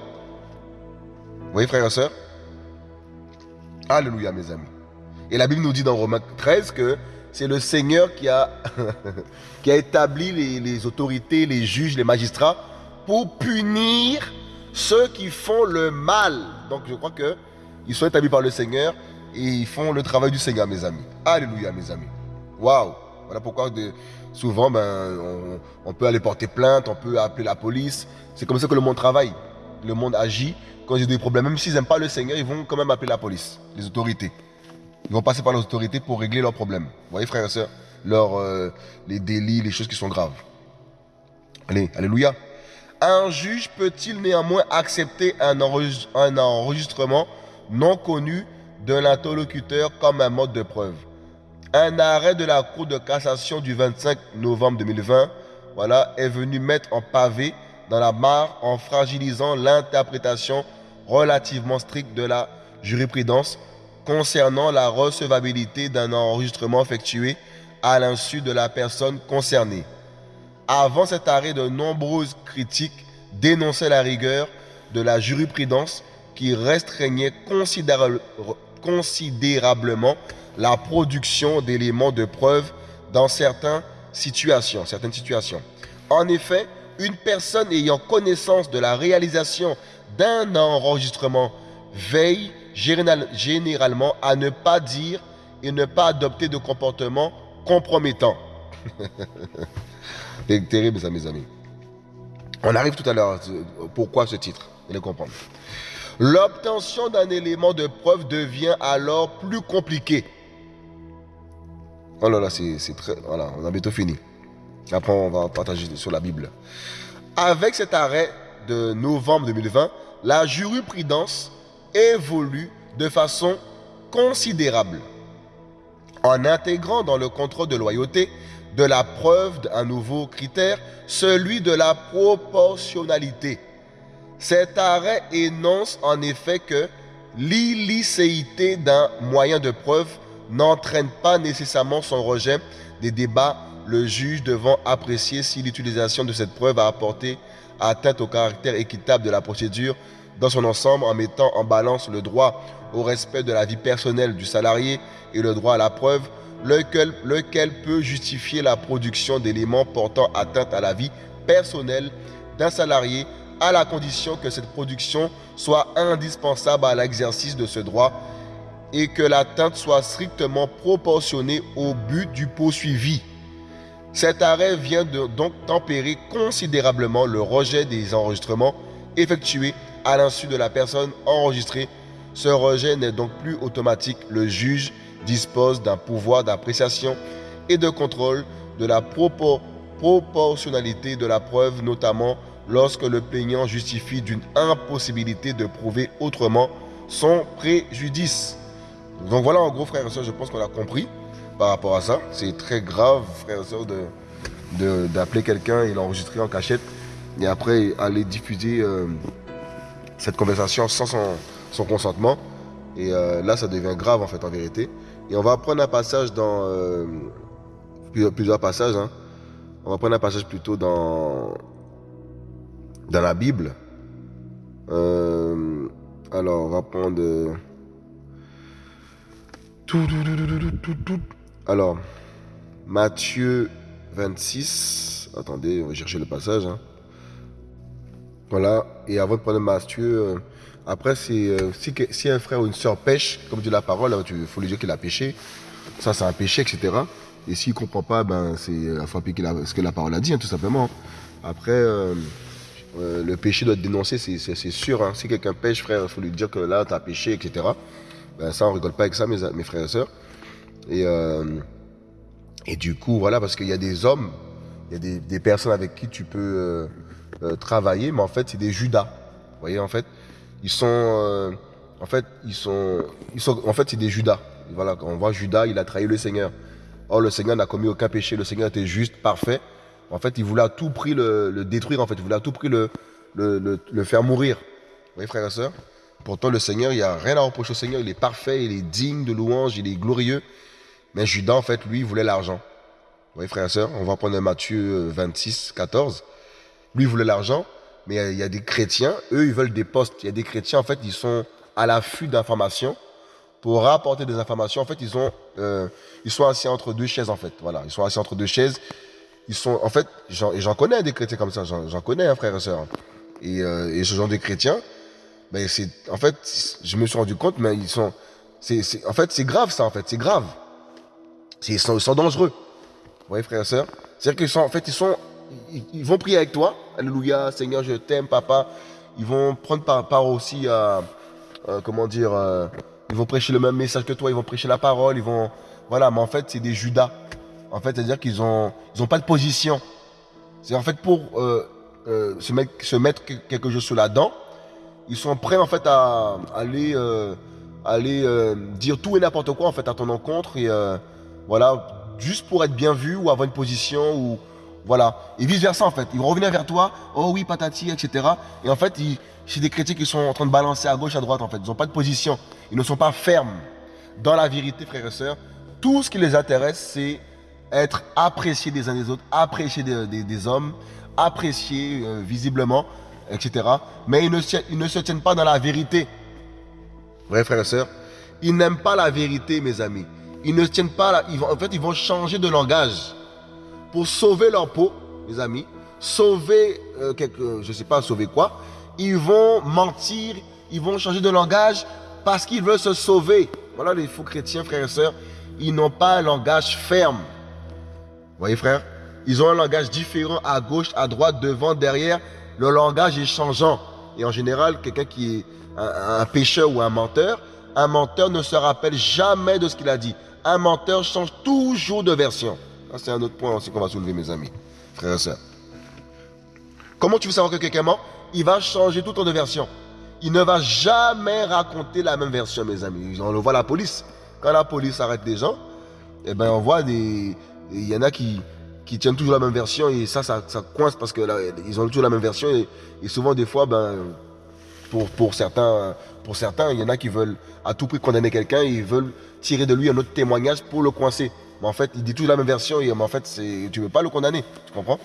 Vous voyez, frères et sœurs? Alléluia, mes amis. Et la Bible nous dit dans Romains 13 que c'est le Seigneur qui a, établi les autorités, les juges, les magistrats pour punir ceux qui font le mal. Donc je crois que ils sont établis par le Seigneur et ils font le travail du Seigneur, mes amis. Alléluia, mes amis. Waouh. Voilà pourquoi souvent, ben, on, peut aller porter plainte, on peut appeler la police. C'est comme ça que le monde travaille. Le monde agit. Quand ils ont des problèmes, même s'ils n'aiment pas le Seigneur, ils vont quand même appeler la police, les autorités. Ils vont passer par les autorités pour régler leurs problèmes. Vous voyez, frères et sœurs, euh, les délits, les choses qui sont graves. Allez, alléluia. Un juge peut-il néanmoins accepter un enregistrement non connu de l'interlocuteur comme un mode de preuve? Un arrêt de la Cour de cassation du 25 novembre 2020 voilà, est venu mettre en pavé dans la mare en fragilisant l'interprétation relativement stricte de la jurisprudence concernant la recevabilité d'un enregistrement effectué à l'insu de la personne concernée. Avant cet arrêt, de nombreuses critiques dénonçaient la rigueur de la jurisprudence qui restreignait considérablement la production d'éléments de preuve dans certaines situations, certaines situations. En effet, une personne ayant connaissance de la réalisation d'un enregistrement veille généralement à ne pas dire et ne pas adopter de comportement compromettant. C'est terrible mes amis. On arrive tout à l'heure. Pourquoi ce titre? Allez comprendre. L'obtention d'un élément de preuve devient alors plus compliqué. Oh là là, c'est très... Voilà, on a bientôt fini. Après, on va partager sur la Bible. Avec cet arrêt de novembre 2020, la jurisprudence évolue de façon considérable en intégrant dans le contrôle de loyauté de la preuve un nouveau critère, celui de la proportionnalité. Cet arrêt énonce en effet que l'illicéité d'un moyen de preuve n'entraîne pas nécessairement son rejet des débats, le juge devant apprécier si l'utilisation de cette preuve a apporté atteinte au caractère équitable de la procédure dans son ensemble en mettant en balance le droit au respect de la vie personnelle du salarié et le droit à la preuve, lequel, peut justifier la production d'éléments portant atteinte à la vie personnelle d'un salarié à la condition que cette production soit indispensable à l'exercice de ce droit et que l'atteinte soit strictement proportionnée au but du poursuivi. Cet arrêt vient de, donc tempérer considérablement le rejet des enregistrements effectués à l'insu de la personne enregistrée. Ce rejet n'est donc plus automatique. Le juge dispose d'un pouvoir d'appréciation et de contrôle de la proportionnalité de la preuve, notamment lorsque le plaignant justifie d'une impossibilité de prouver autrement son préjudice. Donc voilà, en gros, frères et sœurs, je pense qu'on a compris par rapport à ça. C'est très grave, frères et sœurs, d'appeler de, quelqu'un et l'enregistrer en cachette et après aller diffuser euh, cette conversation sans son, consentement. Et euh, là, ça devient grave en fait, en vérité. Et on va prendre un passage dans euh, plusieurs, passages. Hein. On va prendre un passage plutôt dans dans la Bible. Euh, alors, on va prendre. Euh, Alors, Matthieu 26. Attendez, on va chercher le passage. Hein. Voilà. Et avant de prendre Matthieu, après, si, si, un frère ou une soeur pêche, comme dit la parole, il faut lui dire qu'il a péché. Ça, c'est un péché, etc. Et s'il ne comprend pas, ben, c'est il faut appliquer ce que la parole a dit, hein, tout simplement. Après, euh, le péché doit être dénoncé, c'est sûr. Hein. Si quelqu'un pêche, frère, il faut lui dire que là, tu as péché, etc. Ben, ça, on rigole pas avec ça, mes, frères et sœurs. Et, euh, du coup, voilà, parce qu'il y a des hommes, il y a des, personnes avec qui tu peux euh, travailler, mais en fait, c'est des Judas. Vous voyez, en fait, ils sont, en fait, ils sont, ils sont, en fait, c'est des Judas. Voilà, on voit Judas, il a trahi le Seigneur. Or, le Seigneur n'a commis aucun péché. Le Seigneur était juste, parfait. En fait, il voulait à tout prix le, détruire, en fait. Il voulait à tout prix le, le, faire mourir. Vous voyez, frères et sœurs? Pourtant, le Seigneur, il n'y a rien à reprocher au Seigneur. Il est parfait, il est digne de louange, il est glorieux. Mais Judas, en fait, lui, il voulait l'argent. Vous voyez, frères et sœurs? On va prendre Matthieu 26, 14. Lui, il voulait l'argent, mais il y, a, des chrétiens, eux, ils veulent des postes. Il y a des chrétiens, en fait, ils sont à l'affût d'informations pour rapporter des informations. En fait, ils, ont, euh, ils sont assis entre deux chaises, en fait. Voilà, ils sont assis entre deux chaises ils sont, en fait, j'en connais des chrétiens comme ça, j'en connais un frère et soeur. Et, euh, ce genre de chrétiens, ben c'est, en fait, je me suis rendu compte, mais ils sont, c'est, en fait, c'est grave ça, en fait, c'est grave. Ils sont, ils sont dangereux. Vous voyez, frère et soeur C'est-à-dire qu'ils sont, en fait, ils sont, ils, vont prier avec toi. Alléluia, Seigneur, je t'aime, papa. Ils vont prendre part, aussi à, comment dire, euh, ils vont prêcher le même message que toi, ils vont prêcher la parole, ils vont, voilà, mais en fait, c'est des Judas. En fait, c'est-à-dire qu'ils ont pas de position. C'est en fait pour euh, euh, se, mettre, quelque chose sous la dent, ils sont prêts en fait à aller, euh, aller dire tout et n'importe quoi en fait à ton encontre et voilà, juste pour être bien vu ou avoir une position ou voilà. Et vice versa en fait. Ils vont revenir vers toi, oh oui, patati, etc. Et en fait, c'est des chrétiens qui sont en train de balancer à gauche, à droite en fait. Ils n'ont pas de position. Ils ne sont pas fermes. Dans la vérité, frères et sœurs, tout ce qui les intéresse, c'est être apprécié des uns des autres, apprécié des, hommes, apprécié euh, visiblement, etc. Mais ils ne, se tiennent pas dans la vérité. Ouais, frères et sœurs. Ils n'aiment pas la vérité, mes amis. Ils ne tiennent pas vont, en fait, ils vont changer de langage pour sauver leur peau, mes amis. Sauver euh, quelque... Je ne sais pas sauver quoi. Ils vont mentir. Ils vont changer de langage parce qu'ils veulent se sauver. Voilà les faux chrétiens, frères et sœurs. Ils n'ont pas un langage ferme. Vous voyez, frère? Ils ont un langage différent à gauche, à droite, devant, derrière. Le langage est changeant. Et en général, quelqu'un qui est un, pécheur ou un menteur, un menteur ne se rappelle jamais de ce qu'il a dit. Un menteur change toujours de version. C'est un autre point aussi qu'on va soulever, mes amis, frères et sœurs. Comment tu veux savoir que quelqu'un Il va changer tout le de version. Il ne va jamais raconter la même version, mes amis. On le voit la police. Quand la police arrête des gens, eh ben, on voit des. Il y en a qui, qui tiennent toujours la même version et ça, ça, coince parce que ils ont toujours la même version et, souvent, des fois, ben, pour, certains, pour certains, il y en a qui veulent à tout prix condamner quelqu'un, ils veulent tirer de lui un autre témoignage pour le coincer. Mais en fait, il dit toujours la même version et en fait, tu ne veux pas le condamner, tu comprends?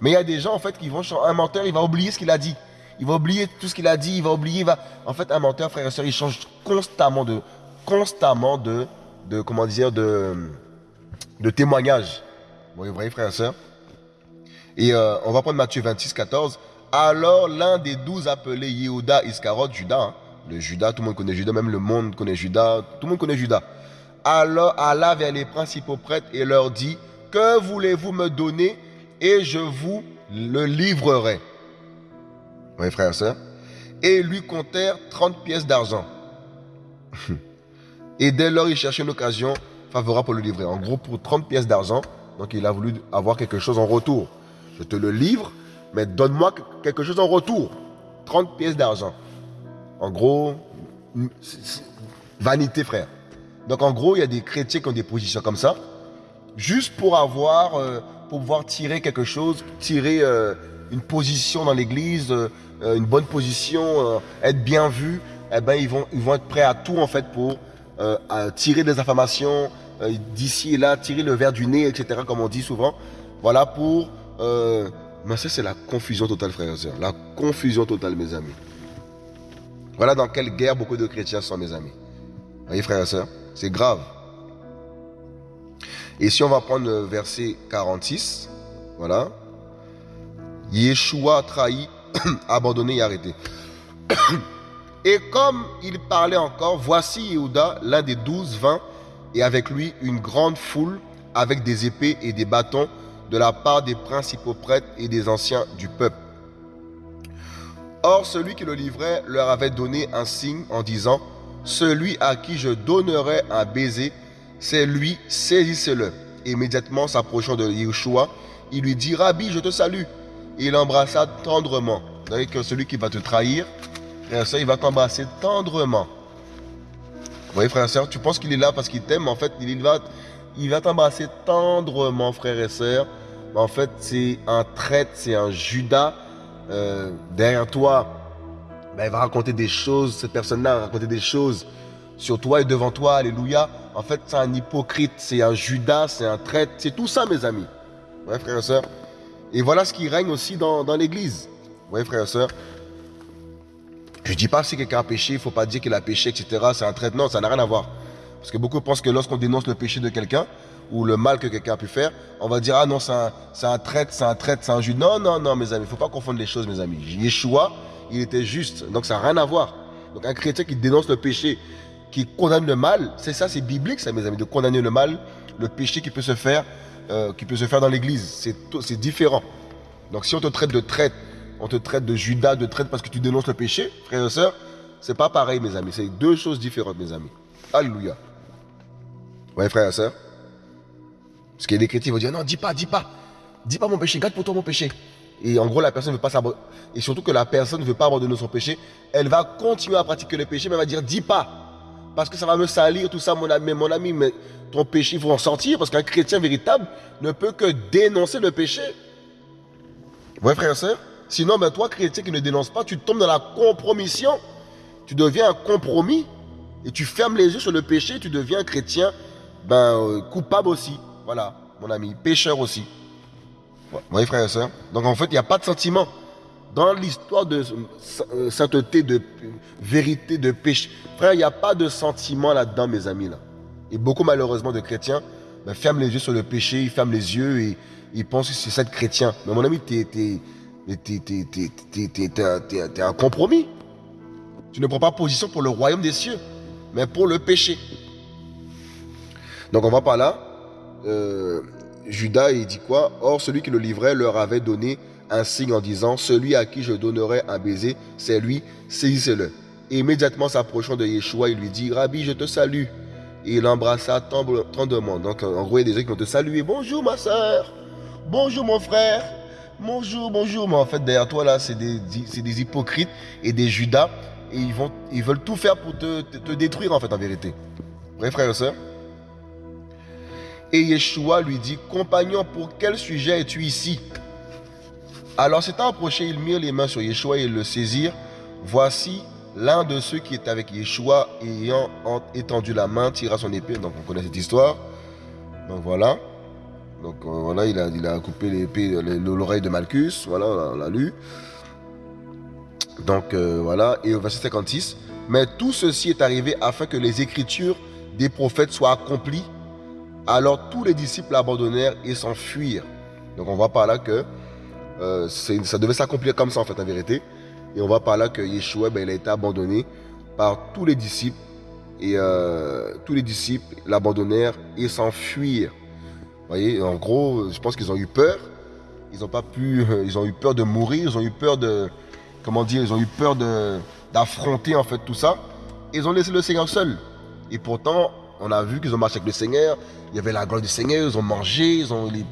Mais il y a des gens, en fait, qui vont, un menteur, il va oublier ce qu'il a dit. Il va oublier tout ce qu'il a dit, il va oublier. En fait, un menteur, frère et soeur, il change constamment de, constamment de, de comment dire, de, de témoignage. Vous voyez, frère et soeur Et euh, on va prendre Matthieu 26, 14. Alors l'un des douze appelés Yehuda Iscarot, Judas, hein. le Judas, tout le monde connaît Judas, même le monde connaît Judas, tout le monde connaît Judas. Alors alla vers les principaux prêtres et leur dit, que voulez-vous me donner et je vous le livrerai. Oui, frère et lui comptèrent 30 pièces d'argent. et dès lors, il cherchait une occasion favorable pour le livrer. En gros, pour 30 pièces d'argent, donc il a voulu avoir quelque chose en retour. Je te le livre, mais donne-moi quelque chose en retour. 30 pièces d'argent. En gros, vanité, frère. Donc en gros, il y a des chrétiens qui ont des positions comme ça, juste pour avoir, euh, pour pouvoir tirer quelque chose, tirer euh, une position dans l'église, euh, une bonne position, être bien vu. Eh ben, ils vont, être prêts à tout en fait pour tirer des informations d'ici et là, tirer le verre du nez, etc. Comme on dit souvent. Voilà pour mais ça, c'est la confusion totale, frères et sœurs. La confusion totale, mes amis. Voilà dans quelle guerre beaucoup de chrétiens sont, mes amis. Vous voyez, frères et sœurs, c'est grave. Et si on va prendre le verset 46, voilà. Yeshua trahi, abandonné et arrêté. Et comme il parlait encore, voici Yehuda, l'un des douze, vint, et avec lui une grande foule avec des épées et des bâtons de la part des principaux prêtres et des anciens du peuple. Or, celui qui le livrait leur avait donné un signe en disant, Celui à qui je donnerai un baiser, c'est lui, saisissez-le. Immédiatement s'approchant de Yeshua, il lui dit, Rabbi, je te salue. Et il l'embrassa tendrement. Vous que celui qui va te trahir, frère il va t'embrasser tendrement. Vous voyez, frère et soeur, tu penses qu'il est là parce qu'il t'aime, en fait, il va, il va t'embrasser tendrement, frère et soeur en fait, c'est un traître, c'est un Judas. Euh, derrière toi, ben, il va raconter des choses, cette personne-là va raconter des choses sur toi et devant toi, alléluia. En fait, c'est un hypocrite, c'est un Judas, c'est un traître, c'est tout ça, mes amis. Ouais, frères et sœurs. Et voilà ce qui règne aussi dans, l'église. Ouais, frères et sœurs. Je ne dis pas si quelqu'un a péché, il ne faut pas dire qu'il a péché, etc. C'est un traître. Non, ça n'a rien à voir. Parce que beaucoup pensent que lorsqu'on dénonce le péché de quelqu'un, ou le mal que quelqu'un a pu faire, on va dire, ah non, c'est un, un traître, c'est un traître, c'est un juge. Non, non, non, mes amis, il ne faut pas confondre les choses, mes amis. Yeshua, il était juste, donc ça n'a rien à voir. Donc un chrétien qui dénonce le péché, qui condamne le mal, c'est ça, c'est biblique, ça, mes amis, de condamner le mal, le péché qui peut se faire, euh, qui peut se faire dans l'église. C'est différent. Donc si on te traite de traître, on te traite de Judas, de traître parce que tu dénonces le péché, frères et sœurs, c'est pas pareil, mes amis. C'est deux choses différentes, mes amis. Alléluia. Ouais, frères et sœurs. Parce qu'il y a des chrétiens qui vont dire non, dis pas, dis pas. Dis pas mon péché, garde pour toi mon péché. Et en gros, la personne ne veut pas s'abandonner. Et surtout que la personne ne veut pas abandonner son péché. Elle va continuer à pratiquer le péché, mais elle va dire dis pas. Parce que ça va me salir, tout ça, mon ami. Mais mon ami, mais ton péché, il faut en sortir. Parce qu'un chrétien véritable ne peut que dénoncer le péché. Ouais, frère et soeur Sinon, ben, toi, chrétien qui ne dénonce pas, tu tombes dans la compromission. Tu deviens un compromis. Et tu fermes les yeux sur le péché. Tu deviens un chrétien ben, euh, coupable aussi. Voilà, mon ami, pécheur aussi. Vous voyez, frère et soeur Donc en fait, il n'y a pas de sentiment. dans l'histoire de euh, sainteté, de vérité, de péché. Frère, il n'y a pas de sentiment là-dedans, mes amis. Là. Et beaucoup, malheureusement, de chrétiens ben, ferment les yeux sur le péché, ils ferment les yeux et ils pensent que c'est ça de chrétien. Mais mon ami, tu es, un compromis. Tu ne prends pas position pour le royaume des cieux, mais pour le péché. Donc on va par là. Euh, Judas, il dit quoi? Or, celui qui le livrait leur avait donné un signe en disant Celui à qui je donnerai un baiser, c'est lui, saisissez-le. Immédiatement s'approchant de Yeshua, il lui dit Rabbi, je te salue. Et il embrassa tendrement. Donc, en gros, il y a des gens qui vont te saluer Bonjour, ma soeur. Bonjour, mon frère. Bonjour, bonjour. Mais en fait, derrière toi, là, c'est des, des, hypocrites et des Judas. Et ils, vont, ils veulent tout faire pour te, te, détruire, en fait, en vérité. Vrai, frère et soeur Et Yeshua lui dit Compagnon, pour quel sujet es-tu ici? Alors s'étant approché, ils mirent les mains sur Yeshua et le saisirent. Voici l'un de ceux qui était avec Yeshua, ayant étendu la main, tira son épée. Donc on connaît cette histoire. Donc voilà. Donc euh, voilà, il a, coupé l'oreille de Malchus. Voilà, on l'a lu. Donc euh, voilà. Et au verset 56. Mais tout ceci est arrivé afin que les écritures des prophètes soient accomplies. Alors tous les disciples abandonnèrent et s'enfuirent. Donc on voit par là que euh, ça devait s'accomplir comme ça en fait en vérité. Et on voit par là que Yeshua, ben, il a été abandonné par tous les disciples. Et euh, tous les disciples l'abandonnèrent et s'enfuirent. Vous voyez, en gros, je pense qu'ils ont eu peur. Ils ont pas pu, ils ont eu peur de mourir, ils ont eu peur de, comment dire, ils ont eu peur d'affronter en fait tout ça. ils ont laissé le Seigneur seul. Et pourtant, on a vu qu'ils ont marché avec le Seigneur. Il y avait la gloire du Seigneur, ils ont mangé, ils ont les,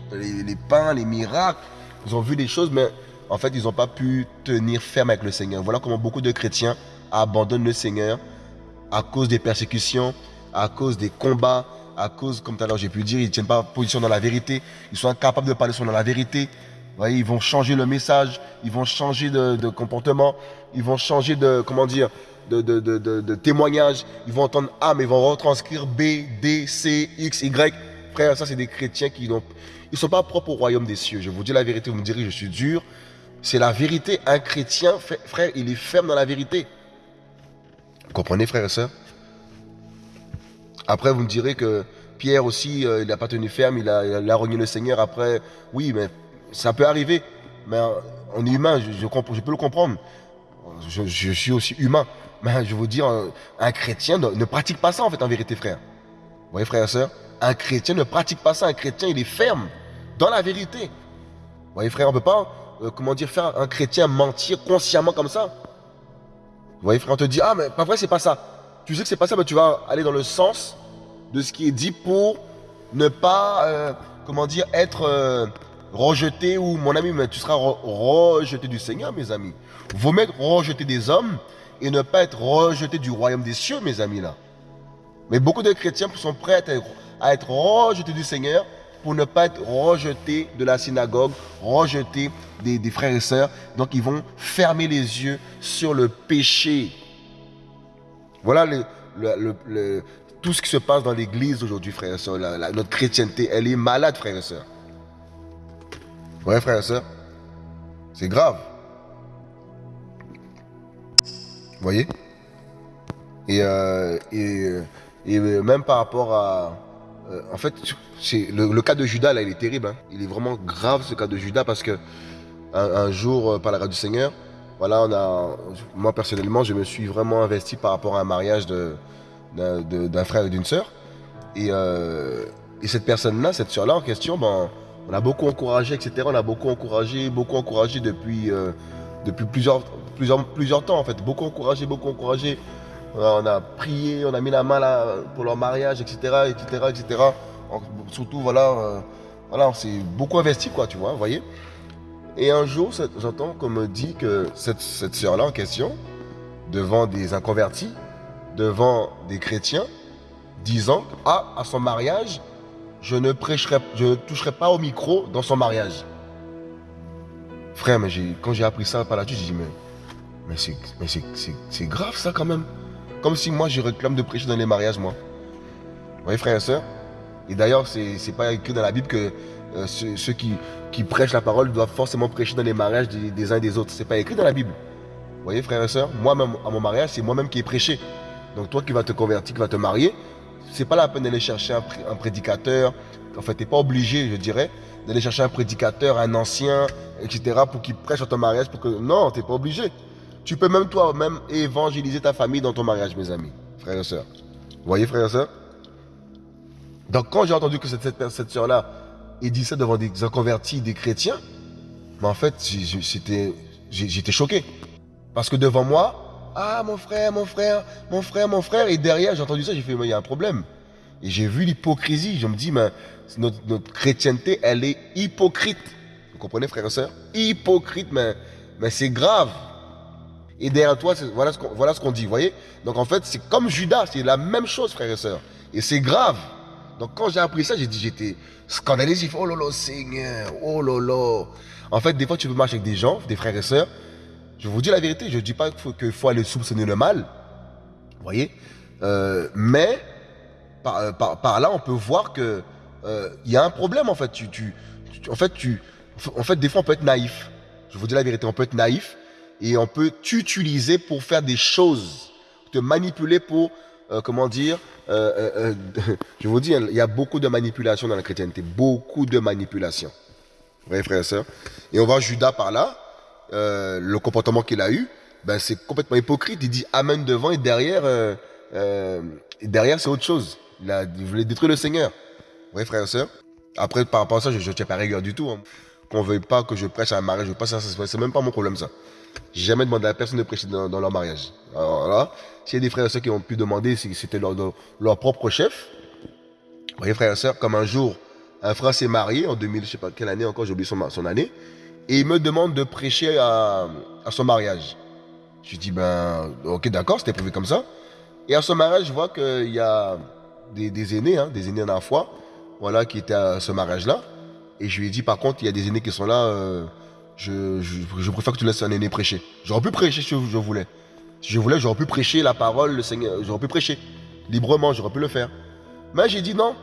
les pains, les miracles. Ils ont vu des choses, mais en fait, ils n'ont pas pu tenir ferme avec le Seigneur. Voilà comment beaucoup de chrétiens abandonnent le Seigneur à cause des persécutions, à cause des combats, à cause, comme tout à l'heure j'ai pu dire, ils ne tiennent pas position dans la vérité. Ils sont incapables de parler sur la vérité. voyez, ils vont changer le message, ils vont changer de, comportement, ils vont changer de, comment dire, de, de, témoignage. Ils vont entendre A, mais ils vont retranscrire B, D, C, X, Y. Frère, ça, c'est des chrétiens qui n'ont ils ne sont pas propres au royaume des cieux. Je vous dis la vérité, vous me direz, je suis dur. C'est la vérité. Un chrétien, frère, il est ferme dans la vérité. Vous comprenez, frère et sœurs Après, vous me direz que Pierre aussi, euh, il n'a pas tenu ferme, il a, il le Seigneur. Après, oui, mais ça peut arriver. Mais on est humain, je, peux le comprendre. Je, suis aussi humain. Mais je veux dire, un, chrétien ne, pratique pas ça, en fait, en vérité, frère. Vous voyez, frère et sœurs un chrétien ne pratique pas ça. Un chrétien, il est ferme dans la vérité. Vous voyez, frère, on ne peut pas, euh, comment dire, faire un chrétien mentir consciemment comme ça. Vous voyez, frère, on te dit, ah, mais pas vrai, c'est pas ça. Tu sais que c'est pas ça, mais tu vas aller dans le sens de ce qui est dit pour ne pas, euh, comment dire, être euh, rejeté ou, mon ami, mais tu seras rejeté du Seigneur, mes amis. Vous mettre rejeté des hommes et ne pas être rejeté du royaume des cieux, mes amis, là. Mais beaucoup de chrétiens sont prêts à être à être rejeté du Seigneur pour ne pas être rejeté de la synagogue, rejeté des, frères et sœurs. Donc ils vont fermer les yeux sur le péché. Voilà tout ce qui se passe dans l'église aujourd'hui, frères et sœurs. notre chrétienté, elle est malade, frères et sœurs. Ouais, frères et sœurs? C'est grave. Vous voyez? Et, euh, et, et même par rapport à, euh, en fait, c'est le, cas de Judas, là, il est terrible. Hein. Il est vraiment grave, ce cas de Judas, parce que un, jour, euh, par la grâce du Seigneur, voilà, on a, moi, personnellement, je me suis vraiment investi par rapport à un mariage d'un frère et d'une sœur. Euh, et, cette personne-là, cette sœur-là en question, ben, on a beaucoup encouragé, etc. On a beaucoup encouragé, beaucoup encouragé depuis, depuis plusieurs, plusieurs, plusieurs temps, en fait. Beaucoup encouragé, beaucoup encouragé on a prié, on a mis la main là pour leur mariage, etc., etc., etc. Surtout, voilà, euh, voilà, on s'est beaucoup investi, quoi, tu vois, voyez. Et un jour, j'entends qu'on me dit que cette, cette sœur-là en question, devant des inconvertis, devant des chrétiens, disant ah, à son mariage, je ne prêcherai, je ne toucherai pas au micro dans son mariage. Frère, mais quand j'ai appris ça par suite, j'ai dit mais, mais c'est grave ça quand même. Comme si moi, je réclame de prêcher dans les mariages, moi. Vous voyez, frères et sœurs Et d'ailleurs, c'est pas écrit dans la Bible que euh, ceux, qui, qui, prêchent la parole doivent forcément prêcher dans les mariages des, uns et des autres. C'est pas écrit dans la Bible. Vous voyez, frères et sœurs, moi-même, à mon mariage, c'est moi-même qui ai prêché. Donc toi qui vas te convertir, qui vas te marier, c'est pas la peine d'aller chercher un, prédicateur. En fait, tu n'es pas obligé, je dirais, d'aller chercher un prédicateur, un ancien, etc., pour qu'il prêche à ton mariage. Pour que... Non, tu n'es pas obligé. Tu peux même toi-même évangéliser ta famille dans ton mariage, mes amis, frères et sœurs. Vous voyez, frères et sœurs? Donc, quand j'ai entendu que cette, cette, cette sœur-là ait dit ça devant des convertis, des chrétiens, mais en fait, j'étais choqué. Parce que devant moi, ah, mon frère, mon frère, mon frère, mon frère, et derrière, j'ai entendu ça, j'ai fait, mais il y a un problème. Et j'ai vu l'hypocrisie. Je me dis, mais notre, notre, chrétienté, elle est hypocrite. Vous comprenez, frères et sœurs? Hypocrite, mais, mais c'est grave. Et derrière toi, voilà ce qu'on voilà qu'on dit, voyez? Donc en fait, c'est comme Judas, c'est la même chose, frères et sœurs. Et c'est grave. Donc quand j'ai appris ça, j'ai dit, j'étais scandalisé. Oh là Seigneur, oh là En fait, des fois, tu peux marcher avec des gens, des frères et sœurs. Je vous dis la vérité, je ne dis pas qu'il faut, faut, aller soupçonner le mal. Voyez? Euh, Mais euh, par, par, là, on peut voir que euh, il y a un problème en fait. Tu, tu, en fait, tu, en fait, des fois, on peut être naïf. Je vous dis la vérité, on peut être naïf et on peut t'utiliser pour faire des choses, te manipuler pour, euh, comment dire, euh, euh, je vous dis, il y a beaucoup de manipulation dans la chrétienté, beaucoup de manipulation. Voyez, frères et sœurs Et on voit Judas par là, le comportement qu'il a eu, ben, c'est complètement hypocrite. Il dit Amen devant et derrière, derrière c'est autre chose. Il, a, voulait détruire le Seigneur. Voyez, frères et sœurs Après, par rapport à ça, je ne tiens pas rigueur du tout. Hein. Qu'on ne veuille pas que je prêche à un mariage, je passe ça, c'est même pas mon problème ça. Jamais demandé à personne de prêcher dans, leur mariage. Alors là, s'il y a des frères et sœurs qui ont pu demander si c'était leur, leur, propre chef, vous voyez frères et sœurs, comme un jour, un frère s'est marié en 2000, je sais pas quelle année encore, j'ai oublié son, son, année, et il me demande de prêcher à, à son mariage. Je dis, ben, ok, d'accord, c'était prévu comme ça. Et à son mariage, je vois qu'il y a des, des aînés, hein, des aînés dans la foi, voilà, qui étaient à ce mariage-là. Et je lui ai dit, par contre, il y a des aînés qui sont là, euh, je, préfère que tu laisses un aîné prêcher. J'aurais pu prêcher si je voulais. Si je voulais, j'aurais pu prêcher la parole, le Seigneur, j'aurais pu prêcher. Librement, j'aurais pu le faire. Mais j'ai dit non,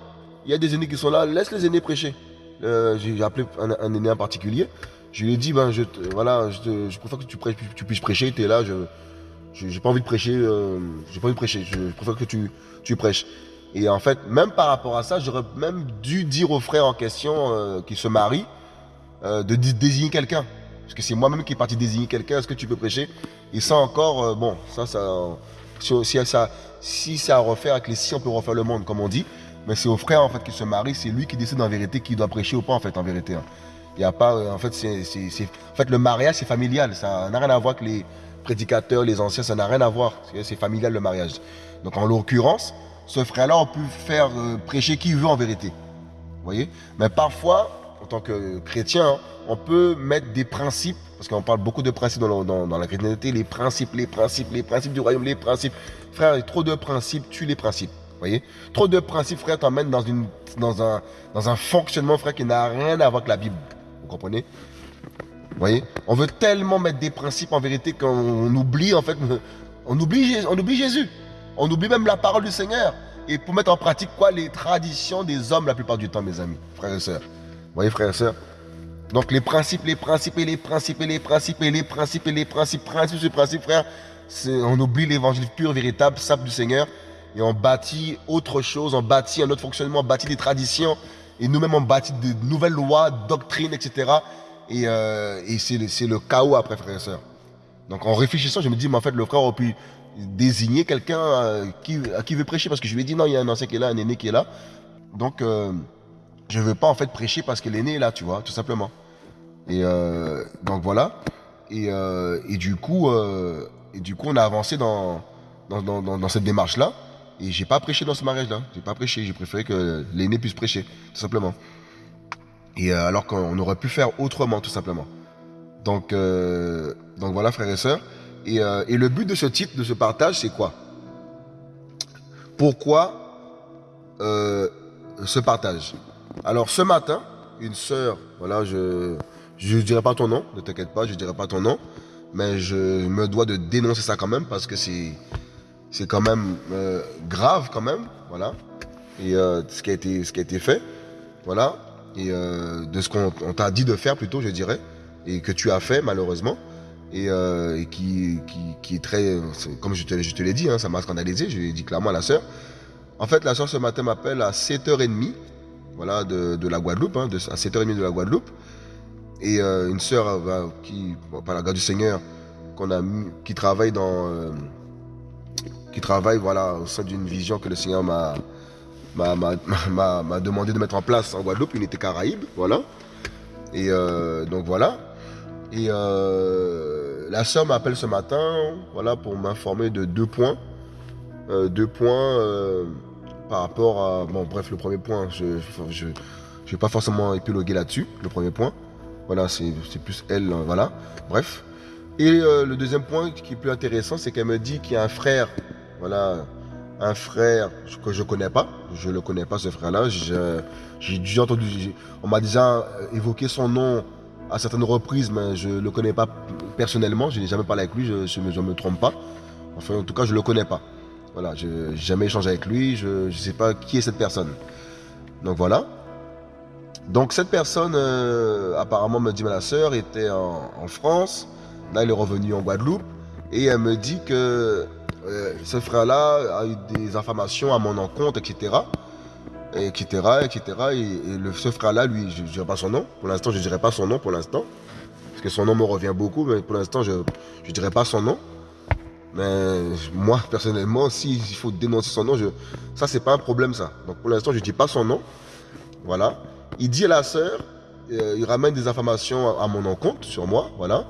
il y a des aînés qui sont là, laisse les aînés prêcher. Euh, j'ai appelé un, aîné en particulier. Je lui ai dit, ben, je, voilà, je, préfère que tu, tu puisses prêcher, tu es là, je n'ai pas envie de prêcher, euh, j'ai pas envie de prêcher, je, préfère que tu, tu prêches. Et en fait, même par rapport à ça, j'aurais même dû dire aux frères en question euh, qui se marient, euh, de désigner quelqu'un. Parce que c'est moi-même qui est parti désigner quelqu'un. Est-ce que tu peux prêcher? Et ça encore, euh, bon, ça, ça, si, ça, si à refaire avec les si, on peut refaire le monde, comme on dit. Mais c'est au frère en fait qui se marie, c'est lui qui décide en vérité qui doit prêcher ou pas en fait en vérité. Hein. Il a pas, euh, en fait, c'est, en fait le mariage c'est familial, ça n'a rien à voir avec les prédicateurs, les anciens, ça n'a rien à voir. C'est familial le mariage. Donc en l'occurrence, ce frère-là, on peut faire prêcher qui veut en vérité. Vous voyez? Mais parfois, en tant que chrétien, on peut mettre des principes, parce qu'on parle beaucoup de principes dans, la chrétienté, les principes, les principes, les principes du royaume, les principes. Frère, trop de principes tuent les principes. voyez Trop de principes, frère, t'emmènent dans, un, fonctionnement, frère, qui n'a rien à voir avec la Bible. Vous comprenez voyez On veut tellement mettre des principes en vérité qu'on oublie, en fait, on oublie, on oublie Jésus. On oublie même la parole du Seigneur. Et pour mettre en pratique quoi Les traditions des hommes la plupart du temps, mes amis, frères et sœurs voyez, frères et sœurs Donc, les principes, les principes, et les principes, et les principes, et les principes, et les principes, principes, ce principe, frère, on oublie l'évangile pur, véritable, sable du Seigneur, et on bâtit autre chose, on bâtit un autre fonctionnement, on bâtit des traditions, et nous-mêmes, on bâtit de nouvelles lois, doctrines, etc. Et, euh, et c'est le, chaos après, frères et sœurs. Donc, en réfléchissant, je me dis, mais en fait, le frère aurait pu désigner quelqu'un euh, qui, à qui veut prêcher, parce que je lui ai dit, non, il y a un ancien qui est là, un aîné qui est là. Donc, euh, je veux pas en fait prêcher parce que l'aîné est là, tu vois, tout simplement. Et euh, donc voilà. Et, euh, du coup, euh, du coup, on a avancé dans dans, cette démarche-là. Et j'ai pas prêché dans ce mariage-là. J'ai pas prêché. J'ai préféré que l'aîné puisse prêcher, tout simplement. Et euh, alors qu'on aurait pu faire autrement, tout simplement. Donc, donc voilà, frères et sœurs. Et, et le but de ce titre, de ce partage, c'est quoi? Pourquoi ce partage? Alors ce matin, une sœur, voilà, je ne dirai pas ton nom, ne t'inquiète pas, je ne dirai pas ton nom, mais je me dois de dénoncer ça quand même parce que c'est quand même euh, grave quand même, voilà. Et euh, ce qui a été ce qui a été fait, voilà. et euh, de ce qu'on t'a dit de faire plutôt, je dirais, et que tu as fait malheureusement, et, qui, est très, comme je te, je te l'ai dit, hein, ça m'a scandalisé, je l'ai dit clairement à la sœur. En fait, la sœur ce matin m'appelle à 7h30, voilà, de, la Guadeloupe, hein, à 7h30 de la Guadeloupe, et euh, une sœur euh, qui, par la garde du Seigneur, qui travaille dans, qui travaille voilà au sein d'une vision que le Seigneur m'a m'a demandé de mettre en place en Guadeloupe, unité Caraïbe, voilà. Et euh, donc voilà. Et euh, la sœur m'appelle ce matin, voilà, pour m'informer de deux points. Euh, deux points par rapport à... Bon, bref, le premier point, je ne je, je, vais pas forcément épiloguer là-dessus, le premier point. Voilà, c'est plus elle, voilà. Bref. Et le deuxième point qui est plus intéressant, c'est qu'elle me dit qu'il y a un frère, voilà, un frère que je connais pas. Je le connais pas, ce frère-là. J'ai déjà entendu, on m'a déjà évoqué son nom à certaines reprises, mais je le connais pas personnellement. Je n'ai jamais parlé avec lui, je ne me, trompe pas. Enfin, en tout cas, je le connais pas. Voilà, je n'ai jamais échangé avec lui, je ne sais pas qui est cette personne. Donc voilà. Donc cette personne, euh, apparemment, me dit ma soeur, était en, en France. Là, elle est revenue en Guadeloupe. Et elle me dit que euh, ce frère-là a eu des informations à mon encontre, etc. Etc. etc. Et, le, ce frère-là, lui, je ne dirai pas son nom. Pour l'instant, je ne dirai pas son nom pour l'instant. Parce que son nom me revient beaucoup, mais pour l'instant, je ne dirai pas son nom. Mais moi, personnellement, s'il faut dénoncer son nom, je, ça, c'est pas un problème, ça. Donc pour l'instant, je ne dis pas son nom. Voilà. Il dit à la sœur, euh, il ramène des informations à, mon encontre sur moi, voilà.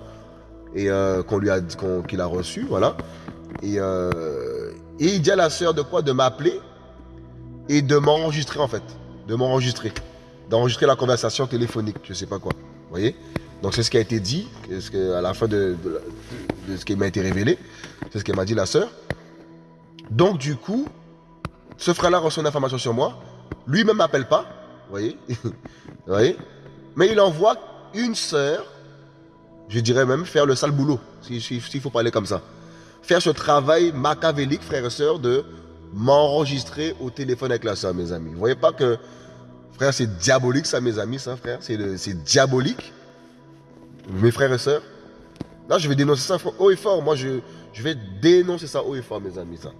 Et euh, qu'on lui a qu'il a reçu, voilà. Euh, et, il dit à la sœur de quoi? De m'appeler et de m'enregistrer en fait. De m'enregistrer. D'enregistrer la conversation téléphonique, je sais pas quoi. Vous voyez? Donc c'est ce qui a été dit, à la fin de, ce qui m'a été révélé. C'est ce qu'elle m'a dit la sœur. Donc du coup, ce frère-là reçoit une information sur moi. Lui-même m'appelle pas. Vous voyez voyez Mais il envoie une sœur, je dirais même faire le sale boulot, s'il faut parler comme ça faire ce travail machiavélique, frères et sœurs, de m'enregistrer au téléphone avec la soeur, mes amis. Vous voyez pas que, frère, c'est diabolique ça, mes amis, ça, frère. C'est diabolique. Mes frères et sœurs. Là, je vais dénoncer ça haut et fort. Moi, je, je vais dénoncer ça haut et fort, mes amis, ça.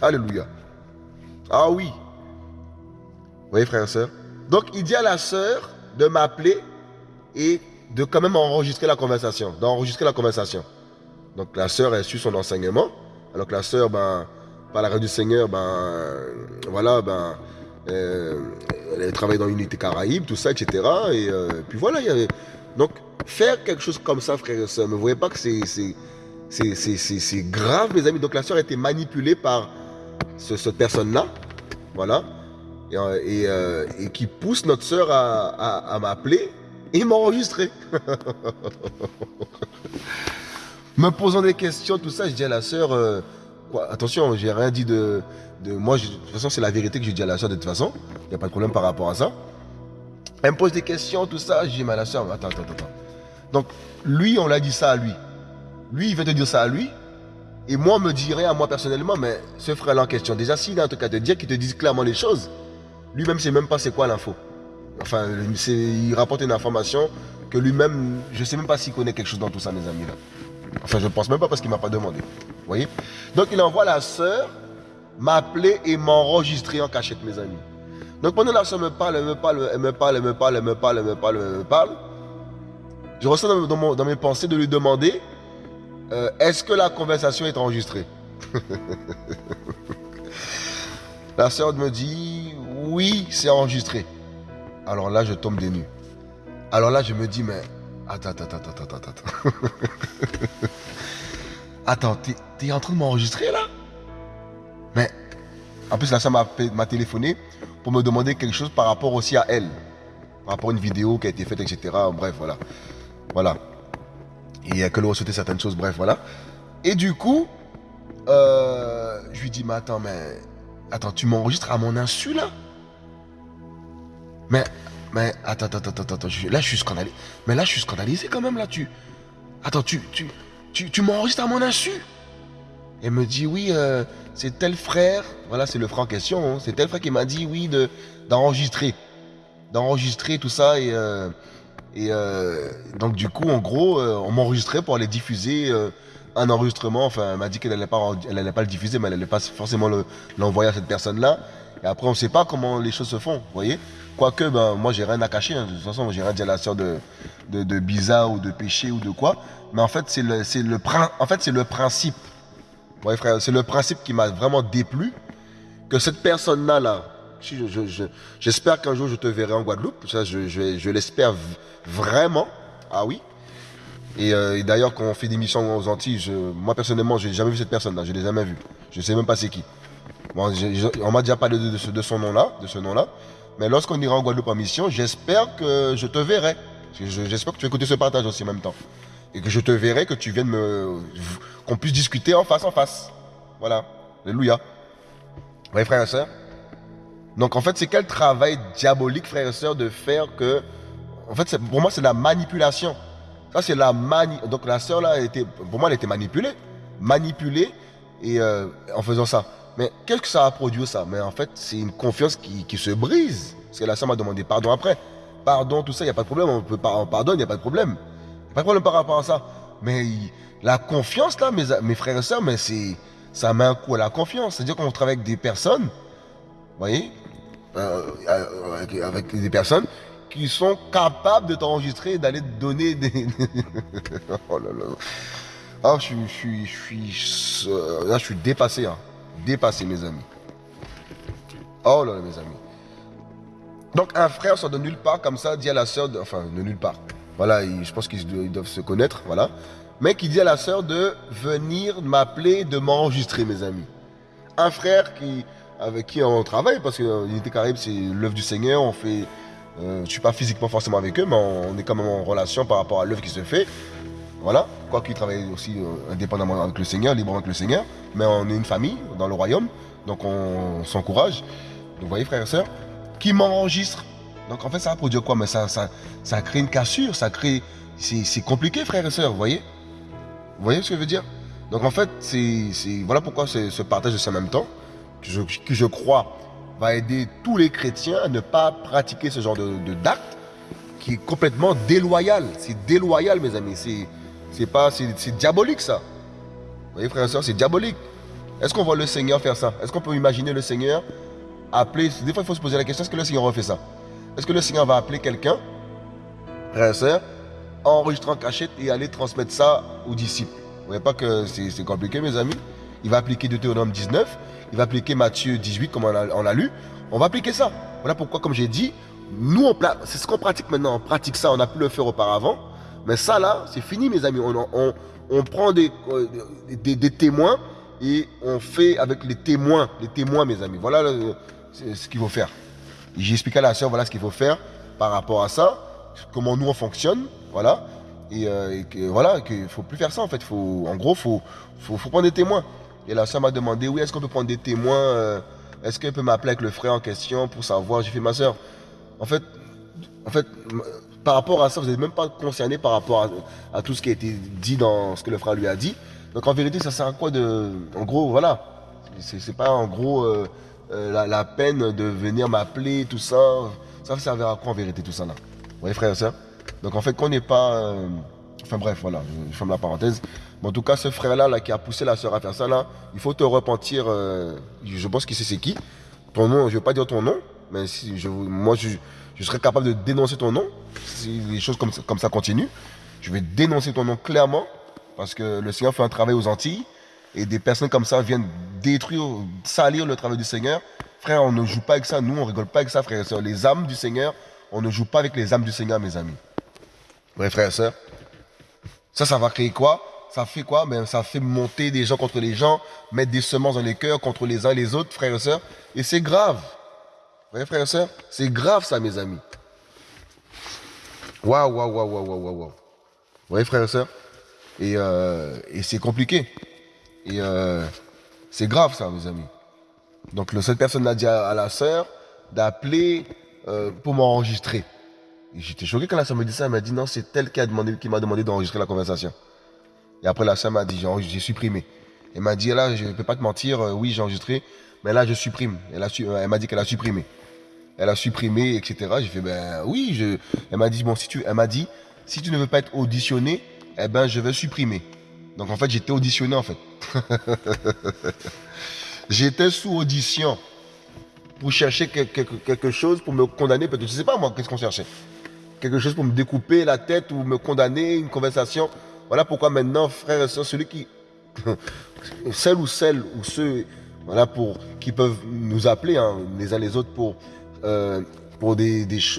Alléluia. Ah oui. Vous voyez, frères et sœurs. Donc, il dit à la sœur de m'appeler et de quand même enregistrer la conversation, d'enregistrer la conversation. Donc la sœur a su son enseignement, alors que la sœur, ben, par la grâce du Seigneur, ben, voilà, ben, euh, elle travaille dans l'unité Caraïbe, tout ça, etc. Et euh, puis voilà, il y avait... Donc, faire quelque chose comme ça, frère et sœurs, ne voyez pas que c'est grave, mes amis? Donc la sœur a été manipulée par cette personne-là, voilà, et, euh, et, qui pousse notre sœur à, à, m'appeler et m'enregistrer. me posant des questions, tout ça, je dis à la sœur, euh, quoi, attention, j'ai rien dit de, de moi, de toute façon, c'est la vérité que je dis à la sœur de toute façon, il n'y a pas de problème par rapport à ça. Elle me pose des questions, tout ça, je dis, mais à la sœur, attends, attends, attends. Donc, lui, on l'a dit ça à lui. Lui, il veut te dire ça à lui, et moi, on me rien à moi personnellement, mais ce frère-là en question, déjà, s'il a en tout cas de dire qu'il te dise clairement les choses, lui-même, ne sait même pas c'est quoi l'info. Enfin, il rapporte une information que lui-même, je ne sais même pas s'il connaît quelque chose dans tout ça, mes amis. Enfin, je ne pense même pas parce qu'il ne m'a pas demandé. Vous voyez? Donc, il envoie la sœur m'appeler et m'enregistrer en cachette, mes amis. Donc, pendant la sœur me parle, elle me parle, elle me parle, elle me parle, elle me parle, elle me parle, elle me parle. Je ressens dans, mes pensées de lui demander euh, est-ce que la conversation est enregistrée? La sœur me dit oui, c'est enregistré. Alors là, je tombe des nues. Alors là, je me dis mais Attends, attends, attends, attends, attends, attends. attends, t'es en train de m'enregistrer là? Mais, en plus, la soeur m'a téléphoné pour me demander quelque chose par rapport aussi à elle. Par rapport à une vidéo qui a été faite, etc. Bref, voilà. Voilà. Et qu'elle aurait souhaité certaines choses, bref, voilà. Et du coup, euh, je lui dis, mais attends, mais... Attends, tu m'enregistres à mon insu là? Mais mais attends, attends, attends, attends, là je suis scandalisé. Mais là je suis scandalisé quand même, là tu... Attends, tu, tu, tu, tu m'enregistres à mon insu? Elle me dit, oui, euh, c'est tel frère, voilà c'est le frère en question, hein. c'est tel frère qui m'a dit, oui, de d'enregistrer. d'enregistrer tout ça et et donc du coup en gros on m'enregistrait pour aller diffuser un enregistrement. Enfin, elle m'a dit qu'elle n'allait pas, elle allait pas le diffuser, mais elle n'allait pas forcément l'envoyer à cette personne-là. Et après, on ne sait pas comment les choses se font, vous voyez Quoique, ben, moi, j'ai rien à cacher. Hein. De toute façon, j'ai rien dit à la sœur de, de, de, bizarre ou de péché ou de quoi. Mais en fait, c'est le, le, en fait, le principe. Ouais, frère, c'est le principe qui m'a vraiment déplu. Que cette personne-là, là, j'espère qu'un jour je te verrai en Guadeloupe. Ça, je, l'espère vraiment. Ah oui. Euh, et, d'ailleurs, quand on fait des missions aux Antilles, moi personnellement, je n'ai jamais vu cette personne-là. Je ne l'ai jamais vue. Je ne sais même pas c'est qui. on m'a déjà parlé de, de son nom-là, de ce nom-là. Mais lorsqu'on ira en Guadeloupe en mission, j'espère que je te verrai. J'espère que tu vas écouter ce partage aussi en même temps. Et que je te verrai, que tu viennes me. qu'on puisse discuter en face en face. Voilà. Alléluia. Oui, frères et sœurs. Donc en fait, c'est quel travail diabolique, frères et sœurs, de faire que. En fait, pour moi, c'est la manipulation. Ça, c'est la mani... Donc la sœur, là, était, pour moi, elle était manipulée. Manipulée et, euh, en faisant ça. Mais qu'est-ce que ça a produit, ça? Mais en fait, c'est une confiance qui, qui, se brise. Parce que la sœur m'a demandé pardon après. Pardon, tout ça, il n'y a pas de problème. On peut on pardonne, il n'y a pas de problème. Pas de problème par rapport à ça. Mais la confiance, là, mes, mes frères et sœurs, mais c'est, ça met un coup à la confiance. C'est-à-dire qu'on travaille avec des personnes, vous voyez, euh, euh, avec des personnes qui sont capables de t'enregistrer et d'aller te donner des... oh là là. Ah, je, suis, euh, là, je suis dépassé, hein. dépassé, mes amis. Oh là là, mes amis. Donc, un frère sort de nulle part, comme ça, dit à la sœur, enfin, de nulle part. Voilà, je pense qu'ils doivent se connaître, voilà. Mais qui dit à la sœur de venir m'appeler, de m'enregistrer, mes amis. Un frère qui, avec qui on travaille, parce que l'unité Caraïbe, c'est l'œuvre du Seigneur, on fait euh, je ne suis pas physiquement forcément avec eux, mais on, est quand même en relation par rapport à l'œuvre qui se fait. Voilà, quoi qu'ils travaillent aussi euh, indépendamment avec le Seigneur, librement avec le Seigneur, mais on est une famille dans le royaume, donc on, s'encourage. Donc vous voyez frères et sœurs, qui m'enregistre. Donc en fait ça produit quoi? Mais ça, ça, ça crée une cassure, ça crée... C'est compliqué frères et sœurs, vous voyez? Vous voyez ce que je veux dire? Donc en fait, voilà pourquoi ce partage de ça même temps, que je, que je crois va aider tous les chrétiens à ne pas pratiquer ce genre de, d'acte qui est complètement déloyal. C'est déloyal, mes amis. C'est, pas, c'est, diabolique, ça. Vous voyez, frères et sœurs, c'est diabolique. Est-ce qu'on voit le Seigneur faire ça? Est-ce qu'on peut imaginer le Seigneur appeler Des fois, il faut se poser la question est-ce que le Seigneur fait ça? Est-ce que le Seigneur va appeler quelqu'un, frères et sœurs, enregistrer en cachette et aller transmettre ça aux disciples? Vous voyez pas que c'est, compliqué, mes amis? Il va appliquer Deutéronome 19 il va appliquer Matthieu 18 comme on l'a lu. On va appliquer ça. Voilà pourquoi, comme j'ai dit, nous, c'est ce qu'on pratique maintenant. On pratique ça, on a pu le faire auparavant. Mais ça, là, c'est fini, mes amis. On, prend des, des, témoins et on fait avec les témoins. Les témoins, mes amis. Voilà ce qu'il faut faire. J'ai expliqué à la soeur, voilà ce qu'il faut faire par rapport à ça. Comment nous, on fonctionne. Voilà. Et, euh, voilà, qu'il ne faut plus faire ça, en fait. Faut, en gros, il faut, faut prendre des témoins. Et la soeur m'a demandé, oui, est-ce qu'on peut prendre des témoins euh, Est-ce qu'elle peut m'appeler avec le frère en question pour savoir? J'ai fait, ma soeur, en fait, en fait, par rapport à ça, vous n'êtes même pas concerné par rapport à, tout ce qui a été dit dans ce que le frère lui a dit. Donc en vérité, ça sert à quoi de... En gros, voilà. C'est pas en gros euh, euh, la, peine de venir m'appeler, tout ça. Ça va servir à quoi en vérité tout ça là? Vous voyez frère et soeur Donc en fait, qu'on n'est pas... Enfin bref, voilà, je ferme la parenthèse en tout cas, ce frère-là là, qui a poussé la soeur à faire ça, là, il faut te repentir. Euh, je pense qu'il sait c'est qui? Ton nom, je ne vais pas dire ton nom, mais si je, moi, je, serais capable de dénoncer ton nom si les choses comme ça, continuent. Je vais dénoncer ton nom clairement parce que le Seigneur fait un travail aux Antilles et des personnes comme ça viennent détruire, salir le travail du Seigneur. Frère, on ne joue pas avec ça. Nous, on rigole pas avec ça, frère et soeur. Les âmes du Seigneur, on ne joue pas avec les âmes du Seigneur, mes amis. Bref, frère et soeur. Ça, ça va créer quoi? Ça fait quoi? Ben, Ça fait monter des gens contre les gens, mettre des semences dans les cœurs contre les uns et les autres, frères et sœurs. Et c'est grave. Vous voyez, frères et sœurs? C'est grave, ça, mes amis. Waouh, waouh, waouh, waouh, waouh, waouh. Vous voyez, frères et sœurs? Et, euh, c'est compliqué. Et euh, c'est grave, ça, mes amis. Donc, cette personne a dit à, la sœur d'appeler euh, pour m'enregistrer. J'étais choqué quand la sœur me dit ça. Elle m'a dit non, c'est elle qui m'a demandé d'enregistrer la conversation. Et après, la sœur m'a dit, j'ai supprimé. Elle m'a dit, là, je ne peux pas te mentir, euh, oui, j'ai enregistré, mais là, je supprime. Elle, euh, elle m'a dit qu'elle a supprimé. elle a supprimé, etc. J'ai fait, ben oui, elle m'a dit, bon, si tu, elle m'a dit, si tu ne veux pas être auditionné, eh ben, je vais supprimer. Donc, en fait, j'étais auditionné, en fait. j'étais sous audition pour chercher quelque, chose, pour me condamner, peut-être, je sais pas moi, qu'est-ce qu'on cherchait? Quelque chose pour me découper la tête ou me condamner, une conversation. Voilà pourquoi maintenant, frère et soeur, celui qui, celle ou celle ou ceux, voilà, qui peuvent nous appeler hein, les uns les autres pour euh,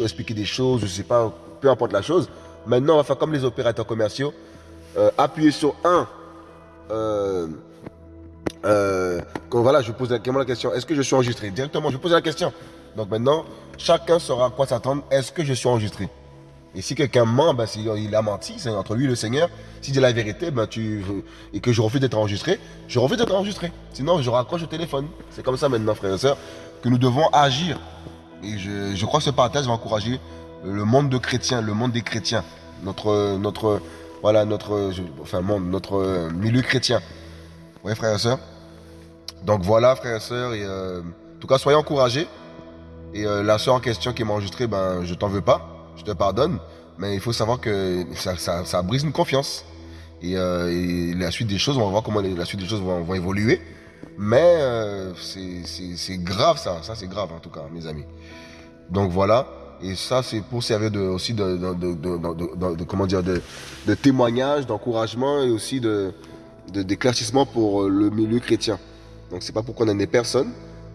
expliquer des choses, je sais pas, peu importe la chose. Maintenant, on va faire comme les opérateurs commerciaux, euh, appuyer sur un. Euh, quand, voilà, je pose directement la question, est-ce que je suis enregistré? Directement, je pose la question. Donc maintenant, chacun saura à quoi s'attendre, est-ce que je suis enregistré? Et si quelqu'un ment, ben, il a menti, c'est entre lui et le Seigneur. S'il dit la vérité, ben, tu, et que je refuse d'être enregistré, je refuse d'être enregistré. Sinon, je raccroche au téléphone. C'est comme ça maintenant, frères et sœurs, que nous devons agir et je, crois que ce partage va encourager le monde de chrétiens, le monde des chrétiens, notre, notre, voilà, notre, enfin, monde, notre milieu chrétien. Oui, frères et sœurs. Donc voilà, frères et sœurs. Euh, en tout cas, soyez encouragés. Et euh, la sœur en question qui m'a enregistré, ben, je t'en veux pas. Je te pardonne. Mais il faut savoir que ça, brise une confiance. Euh, et, la suite des choses, on va voir comment la suite des choses vont, évoluer. Mais c'est grave ça. Ça, c'est grave en tout cas, mes amis. Donc voilà. Et ça, c'est pour servir aussi de, de, comment dire, de, témoignage, d'encouragement et aussi de, d'éclaircissement pour euh, le milieu chrétien. Donc c'est pas pour condamner personne,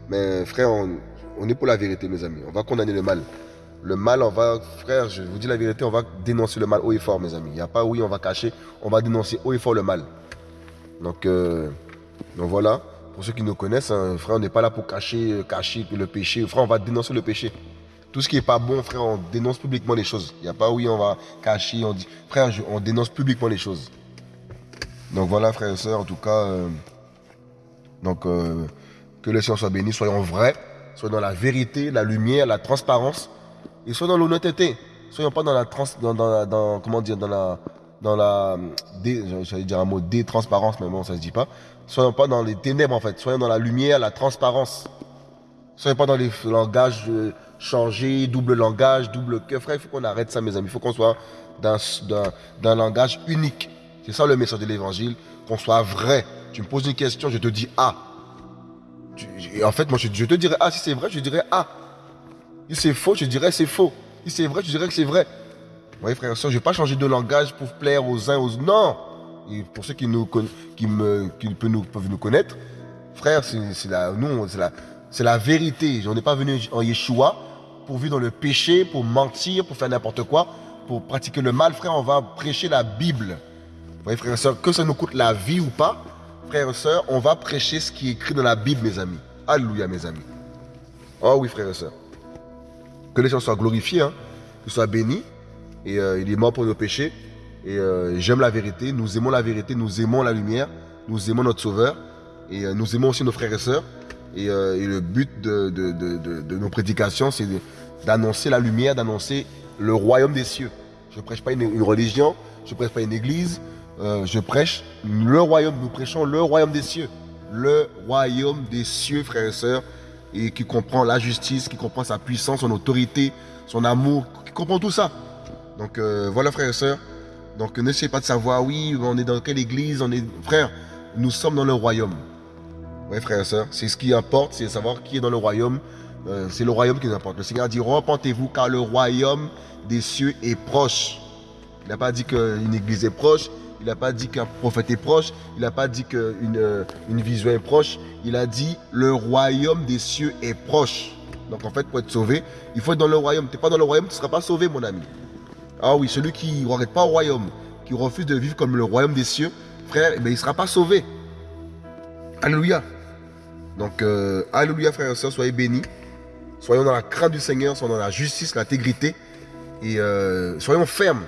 mais frère, on, est pour la vérité, mes amis. On va condamner le mal. Le mal, on va, frère, je vous dis la vérité, on va dénoncer le mal haut et fort, mes amis. Il n'y a pas oui, on va cacher, on va dénoncer haut et fort le mal. Donc, euh, donc voilà. Pour ceux qui nous connaissent, hein, frère, on n'est pas là pour cacher, cacher le péché. Frère, on va dénoncer le péché. Tout ce qui n'est pas bon, frère, on dénonce publiquement les choses. Il n'y a pas oui, on va cacher, on dit. Frère, on dénonce publiquement les choses. Donc voilà, frères et sœurs, en tout cas, euh, donc euh, que le Seigneur soit béni, soyons vrais, soyons dans la vérité, la lumière, la transparence, et soyons dans l'honnêteté. Soyons pas dans la trans, dans, comment dire, dans la, dans la, dire un mot détransparence, mais bon, ça se dit pas. Soyons pas dans les ténèbres en fait, soyons dans la lumière, la transparence. Soyons pas dans les langages euh, changer, double langage, double cœur. Frère, il faut qu'on arrête ça, mes amis. Il faut qu'on soit d'un langage unique. C'est ça le message de l'évangile, qu'on soit vrai. Tu me poses une question, je te dis ah. Et en fait, moi, je, te dirais ah. Si c'est vrai, je dirais ah. Si c'est faux, je dirais c'est faux. Si c'est vrai, je dirais que c'est vrai. Vous voyez, frère et soeur, je ne vais pas changer de langage pour plaire aux uns, aux autres. Non et pour ceux qui, nous, qui, qui peuvent, nous, peuvent nous connaître, frère, c'est la, la, la vérité. On n'est pas venu en Yeshua pour vivre dans le péché, pour mentir, pour faire n'importe quoi, pour pratiquer le mal, frère, on va prêcher la Bible. Vous voyez, frère et soeur, que ça nous coûte la vie ou pas, frère et soeur, on va prêcher ce qui est écrit dans la Bible, mes amis. Alléluia, mes amis. Oh oui, frère et soeur. Que les gens soient glorifiés, hein, qu'ils soient bénis. Et euh, il est mort pour nos péchés. Et euh, j'aime la vérité. Nous aimons la vérité. Nous aimons la lumière. Nous aimons notre Sauveur. Et euh, nous aimons aussi nos frères et sœurs. Et, le but de, nos prédications, c'est d'annoncer la lumière, d'annoncer le royaume des cieux. Je ne prêche pas une, religion, je ne prêche pas une église, je prêche le royaume, nous prêchons le royaume des cieux. Le royaume des cieux, frères et sœurs, et qui comprend la justice, qui comprend sa puissance, son autorité, son amour, qui comprend tout ça. Donc euh, voilà, frères et sœurs. Donc n'essayez pas de savoir, oui, on est dans quelle église, on est. Frère, nous sommes dans le royaume. Oui, frères et sœurs, c'est ce qui importe, c'est savoir qui est dans le royaume. Euh, c'est le royaume qui nous importe. Le Seigneur dit repentez-vous car le royaume des cieux est proche. Il n'a pas dit qu'une église est proche, il n'a pas dit qu'un prophète est proche, il n'a pas dit qu'une euh, vision est proche, il a dit le royaume des cieux est proche. Donc en fait, pour être sauvé, il faut être dans le royaume. Tu n'es pas dans le royaume, tu ne seras pas sauvé, mon ami. Ah oui, celui qui ne regarde pas au royaume, qui refuse de vivre comme le royaume des cieux, frère, eh ben, il ne sera pas sauvé. Alléluia. Donc, euh, Alléluia, frères et sœurs, soyez bénis. Soyons dans la crainte du Seigneur, soyons dans la justice, l'intégrité. Et euh, soyons fermes.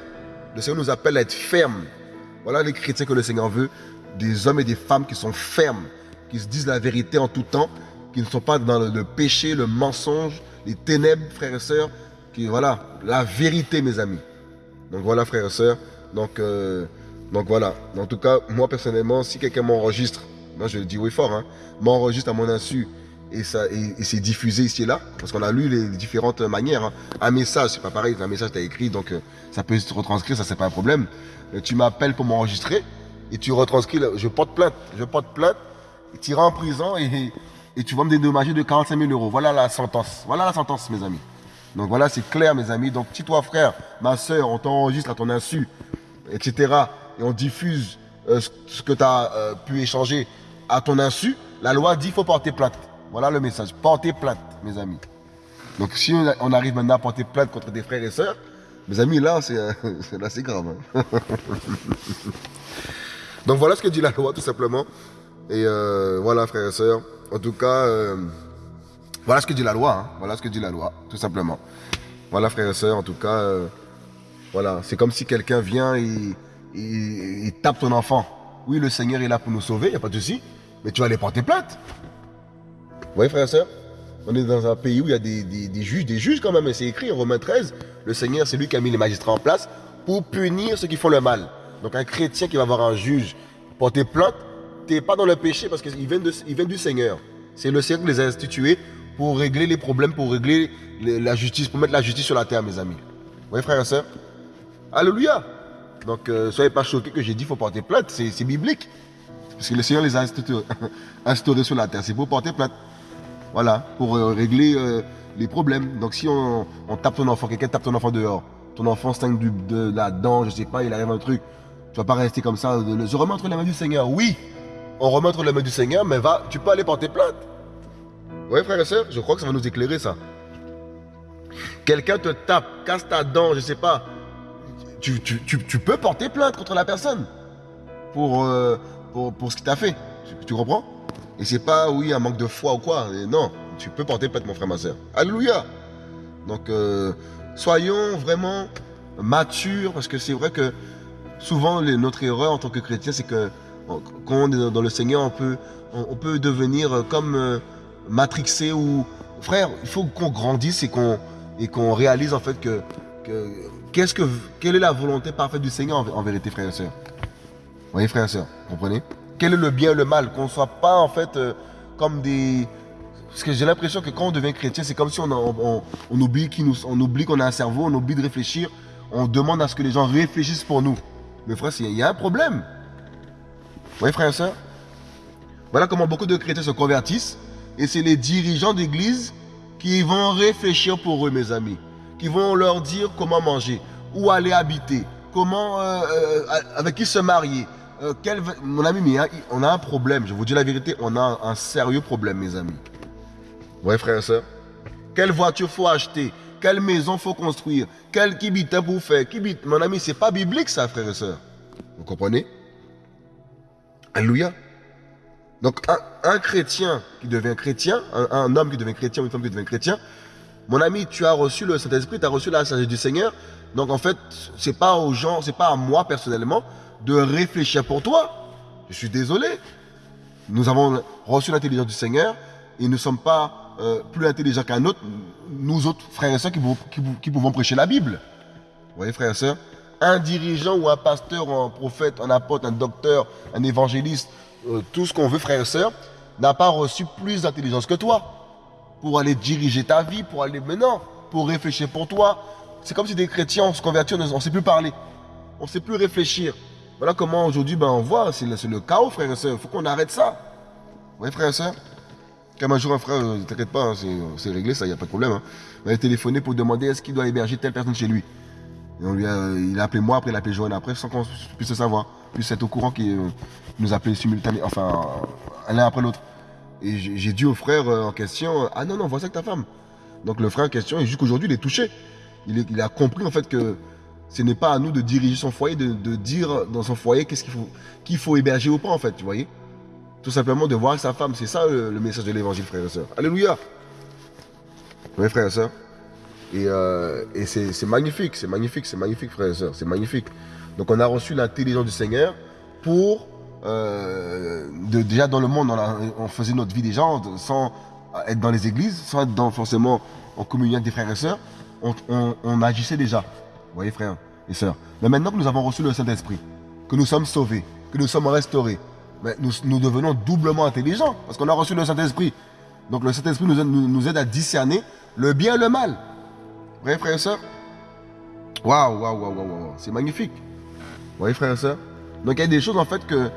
Le Seigneur nous appelle à être fermes. Voilà les chrétiens que le Seigneur veut. Des hommes et des femmes qui sont fermes, qui se disent la vérité en tout temps, qui ne sont pas dans le, péché, le mensonge, les ténèbres, frères et sœurs. Qui, voilà, la vérité, mes amis. Donc voilà, frères et sœurs. Donc, euh, voilà. En tout cas, moi personnellement, si quelqu'un m'enregistre, moi je le dis oui fort, hein, m'enregistre à mon insu et, et, c'est diffusé ici et là, parce qu'on a lu les différentes manières. Hein. Un message, c'est pas pareil, un message t'as écrit, donc euh, ça peut se retranscrire, ça c'est pas un problème. Mais tu m'appelles pour m'enregistrer, et tu retranscris, je porte plainte, je porte plainte, tu iras en prison et, et tu vas me dédommager de 45 000 euros. Voilà la sentence, voilà la sentence mes amis. Donc voilà, c'est clair mes amis. Donc si toi frère, ma soeur, on t'enregistre à ton insu, etc., et on diffuse euh, ce que tu as euh, pu échanger à ton insu, la loi dit qu'il faut porter plainte. Voilà le message. Porter plainte, mes amis. Donc si on arrive maintenant à porter plainte contre des frères et sœurs, mes amis, là, c'est assez grave. Hein. Donc voilà ce que dit la loi, tout simplement. Et euh, voilà, frères et sœurs. En tout cas, euh, voilà ce que dit la loi. Hein. Voilà ce que dit la loi, tout simplement. Voilà, frères et sœurs, en tout cas, euh, voilà. C'est comme si quelqu'un vient et tape ton enfant. Oui, le Seigneur est là pour nous sauver, il n'y a pas de souci. Mais tu vas aller porter plainte. Vous voyez, frères et sœurs On est dans un pays où il y a des, juges, des juges quand même, c'est écrit en Romains 13. Le Seigneur, c'est lui qui a mis les magistrats en place pour punir ceux qui font le mal. Donc un chrétien qui va voir un juge porter plainte, tu n'es pas dans le péché parce qu'il vient, vient du Seigneur. C'est le Seigneur qui les a institués pour régler les problèmes, pour régler la justice, pour mettre la justice sur la terre, mes amis. Vous voyez, frères et sœurs Alléluia Donc, euh, soyez pas choqués que j'ai dit qu'il faut porter plainte, c'est biblique. Parce que le Seigneur les a instaurés sur la terre, c'est pour porter plainte. Voilà, pour euh, régler euh, les problèmes. Donc si on, tape ton enfant, quelqu'un tape ton enfant dehors, ton enfant stingue de la dent, je sais pas, il arrive un truc, tu vas pas rester comme ça. Je remets entre les du Seigneur. Oui, on remet entre les du Seigneur, mais va, tu peux aller porter plainte. Oui, frère et soeur, je crois que ça va nous éclairer ça. Quelqu'un te tape, casse ta dent, je sais pas. Tu, peux porter plainte contre la personne pour, euh, pour, ce qu'il t'a fait. Tu, comprends? Et c'est pas, oui, un manque de foi ou quoi. non, tu peux porter plainte, mon frère, ma soeur. Alléluia. Donc, euh, soyons vraiment matures, parce que c'est vrai que souvent, notre erreur en tant que chrétien, c'est que quand on est dans le Seigneur, on peut, on, peut devenir comme euh, matrixé ou... Frère, il faut qu'on grandisse et qu'on réalise en fait que, que quelle est la volonté parfaite du Seigneur en, vérité, frères et sœurs. Vous voyez, frères et sœurs, comprenez? Quel est le bien et le mal Qu'on ne soit pas en fait euh, comme des... Parce que j'ai l'impression que quand on devient chrétien, c'est comme si on, oublie qu'on a un cerveau, on oublie de réfléchir, on demande à ce que les gens réfléchissent pour nous. Mais frère, il y a un problème. Vous voyez, frère et soeur Voilà comment beaucoup de chrétiens se convertissent. Et c'est les dirigeants d'église qui vont réfléchir pour eux, mes amis. Qui vont leur dire comment manger, où aller habiter, comment, euh, euh, avec qui se marier. Euh, mon ami, on a un problème. Je vous dis la vérité, on a un, sérieux problème, mes amis. Vous voyez, frère et soeur Quelle voiture faut acheter? Quelle maison faut construire? Quel kibita pour faire? Kibit, mon ami, c'est pas biblique ça, frère et soeur. Vous comprenez? Alléluia. Donc un, chrétien qui devient chrétien, un, homme qui devient chrétien, une femme qui devient chrétien, mon ami, tu as reçu le Saint-Esprit, tu as reçu la sagesse du Seigneur. Donc en fait, c'est pas aux gens, c'est pas à moi personnellement de réfléchir pour toi. Je suis désolé. Nous avons reçu l'intelligence du Seigneur et nous ne sommes pas euh, plus intelligent qu'un autre, nous autres frères et sœurs qui, pouvons prêcher la Bible. Vous voyez, frères et sœurs Un dirigeant ou un pasteur, un prophète, un apôtre, un docteur, un évangéliste, euh, tout ce qu'on veut, frères et sœurs, n'a pas reçu plus d'intelligence que toi pour aller diriger ta vie, pour aller maintenant, pour réfléchir pour toi. C'est comme si des chrétiens, se convertit, on ne sait plus parler, on ne sait plus réfléchir. Voilà comment aujourd'hui, ben, on voit, c'est le, chaos, frères et sœurs. Il faut qu'on arrête ça. Voyez, frères et sœurs comme un jour, un frère, ne euh, t'inquiète pas, hein, c'est réglé, ça, il n'y a pas de problème. Hein. Il a téléphoné pour demander est-ce qu'il doit héberger telle personne chez lui. Et on lui a, il a appelé moi, après il a appelé Joanne après, sans qu'on puisse le savoir. Puis être au courant qu'il euh, nous appelait simultanément, enfin, l'un après l'autre. Et j'ai dit au frère euh, en question, ah non, non, vois ça que ta femme. Donc le frère en question, jusqu'aujourd'hui, il est touché. Il, a compris en fait que ce n'est pas à nous de diriger son foyer, de, dire dans son foyer qu'est-ce qu'il faut, faut héberger ou pas en fait, tu voyez. Tout simplement de voir sa femme. C'est ça le, message de l'évangile, frères et sœurs. Alléluia. Oui, frères et sœurs. Et, euh, c'est magnifique, c'est magnifique, c'est magnifique, frères et sœurs. C'est magnifique. Donc on a reçu l'intelligence du Seigneur pour... Euh, déjà dans le monde, on, faisait notre vie déjà sans être dans les églises, sans être dans, forcément en communion avec des frères et sœurs. On, agissait déjà. Vous voyez, frères et sœurs. Mais maintenant que nous avons reçu le Saint-Esprit, que nous sommes sauvés, que nous sommes restaurés, nous, devenons doublement intelligents parce qu'on a reçu le Saint-Esprit. Donc le Saint-Esprit nous, aide- à discerner le bien et le mal. Vrai, frères et sœurs Waouh, waouh, waouh, waouh. C'est magnifique. Vous voyez, frères et sœurs Donc il y a des choses en fait que,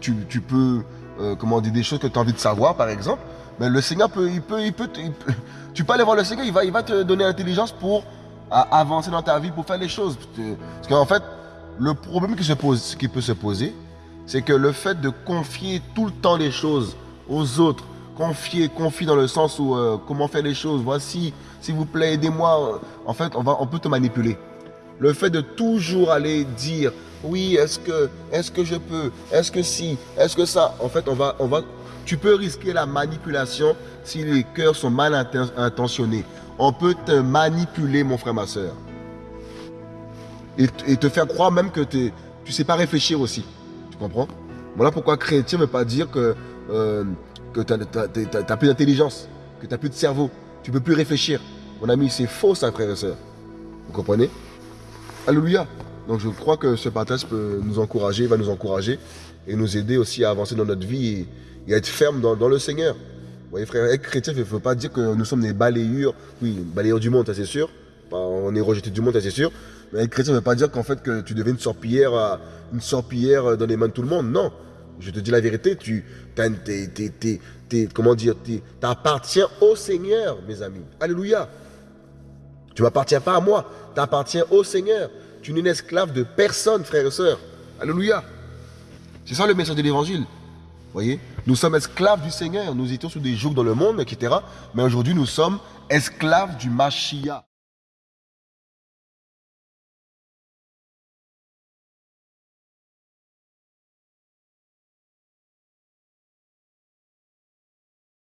tu, peux, euh, comment dire, des choses que tu as envie de savoir, par exemple. Mais le Seigneur peut, il peut, il peut, te- il peut- tu peux aller voir le Seigneur, il va, il va te donner l'intelligence pour à- avancer dans ta vie, pour faire les choses. Parce qu'en fait, le problème qui, se pose, qui peut se poser, c'est que le fait de confier tout le temps les choses aux autres, confier, confier dans le sens où euh, comment faire les choses, voici, s'il vous plaît, aidez-moi. euh, En fait, on, va, on peut te manipuler. Le fait de toujours aller dire oui, est-ce que, est-ce que je peux, est-ce que si, est-ce que ça, en fait, on va, on va, tu peux risquer la manipulation si les cœurs sont mal inten- intentionnés. On peut te manipuler, mon frère, ma soeur. Et, te faire croire même que tu sais pas réfléchir aussi. Tu comprends? Voilà pourquoi chrétien ne veut pas dire que, euh, tu n'as plus d'intelligence, que tu n'as plus de cerveau. Tu peux plus réfléchir. Mon ami, c'est faux ça, frère et soeur. Vous comprenez? Alléluia. Donc je crois que ce partage peut nous encourager, va nous encourager et nous aider aussi à avancer dans notre vie et, à être ferme dans le Seigneur. Vous voyez, frère, être chrétien, il ne faut pas dire que nous sommes des balayures. Oui, balayures du monde, ça c'est sûr. On est rejeté du monde, ça c'est sûr. Mais être chrétien ne veut pas dire qu'en fait que tu deviens une sorpillière, à- une sorpillière dans les mains de tout le monde. Non. Je te dis la vérité, tu t'es- comment dire, t'appartiens au Seigneur, mes amis. Alléluia. Tu m'appartiens pas à moi, tu appartiens au Seigneur. Tu n'es une esclave de personne, frère et sœur. Alléluia. C'est ça le message de l'évangile. Voyez? Nous sommes esclaves du Seigneur. Nous étions sous des jours dans le monde, etc. Mais aujourd'hui, nous sommes esclaves du Mashiach.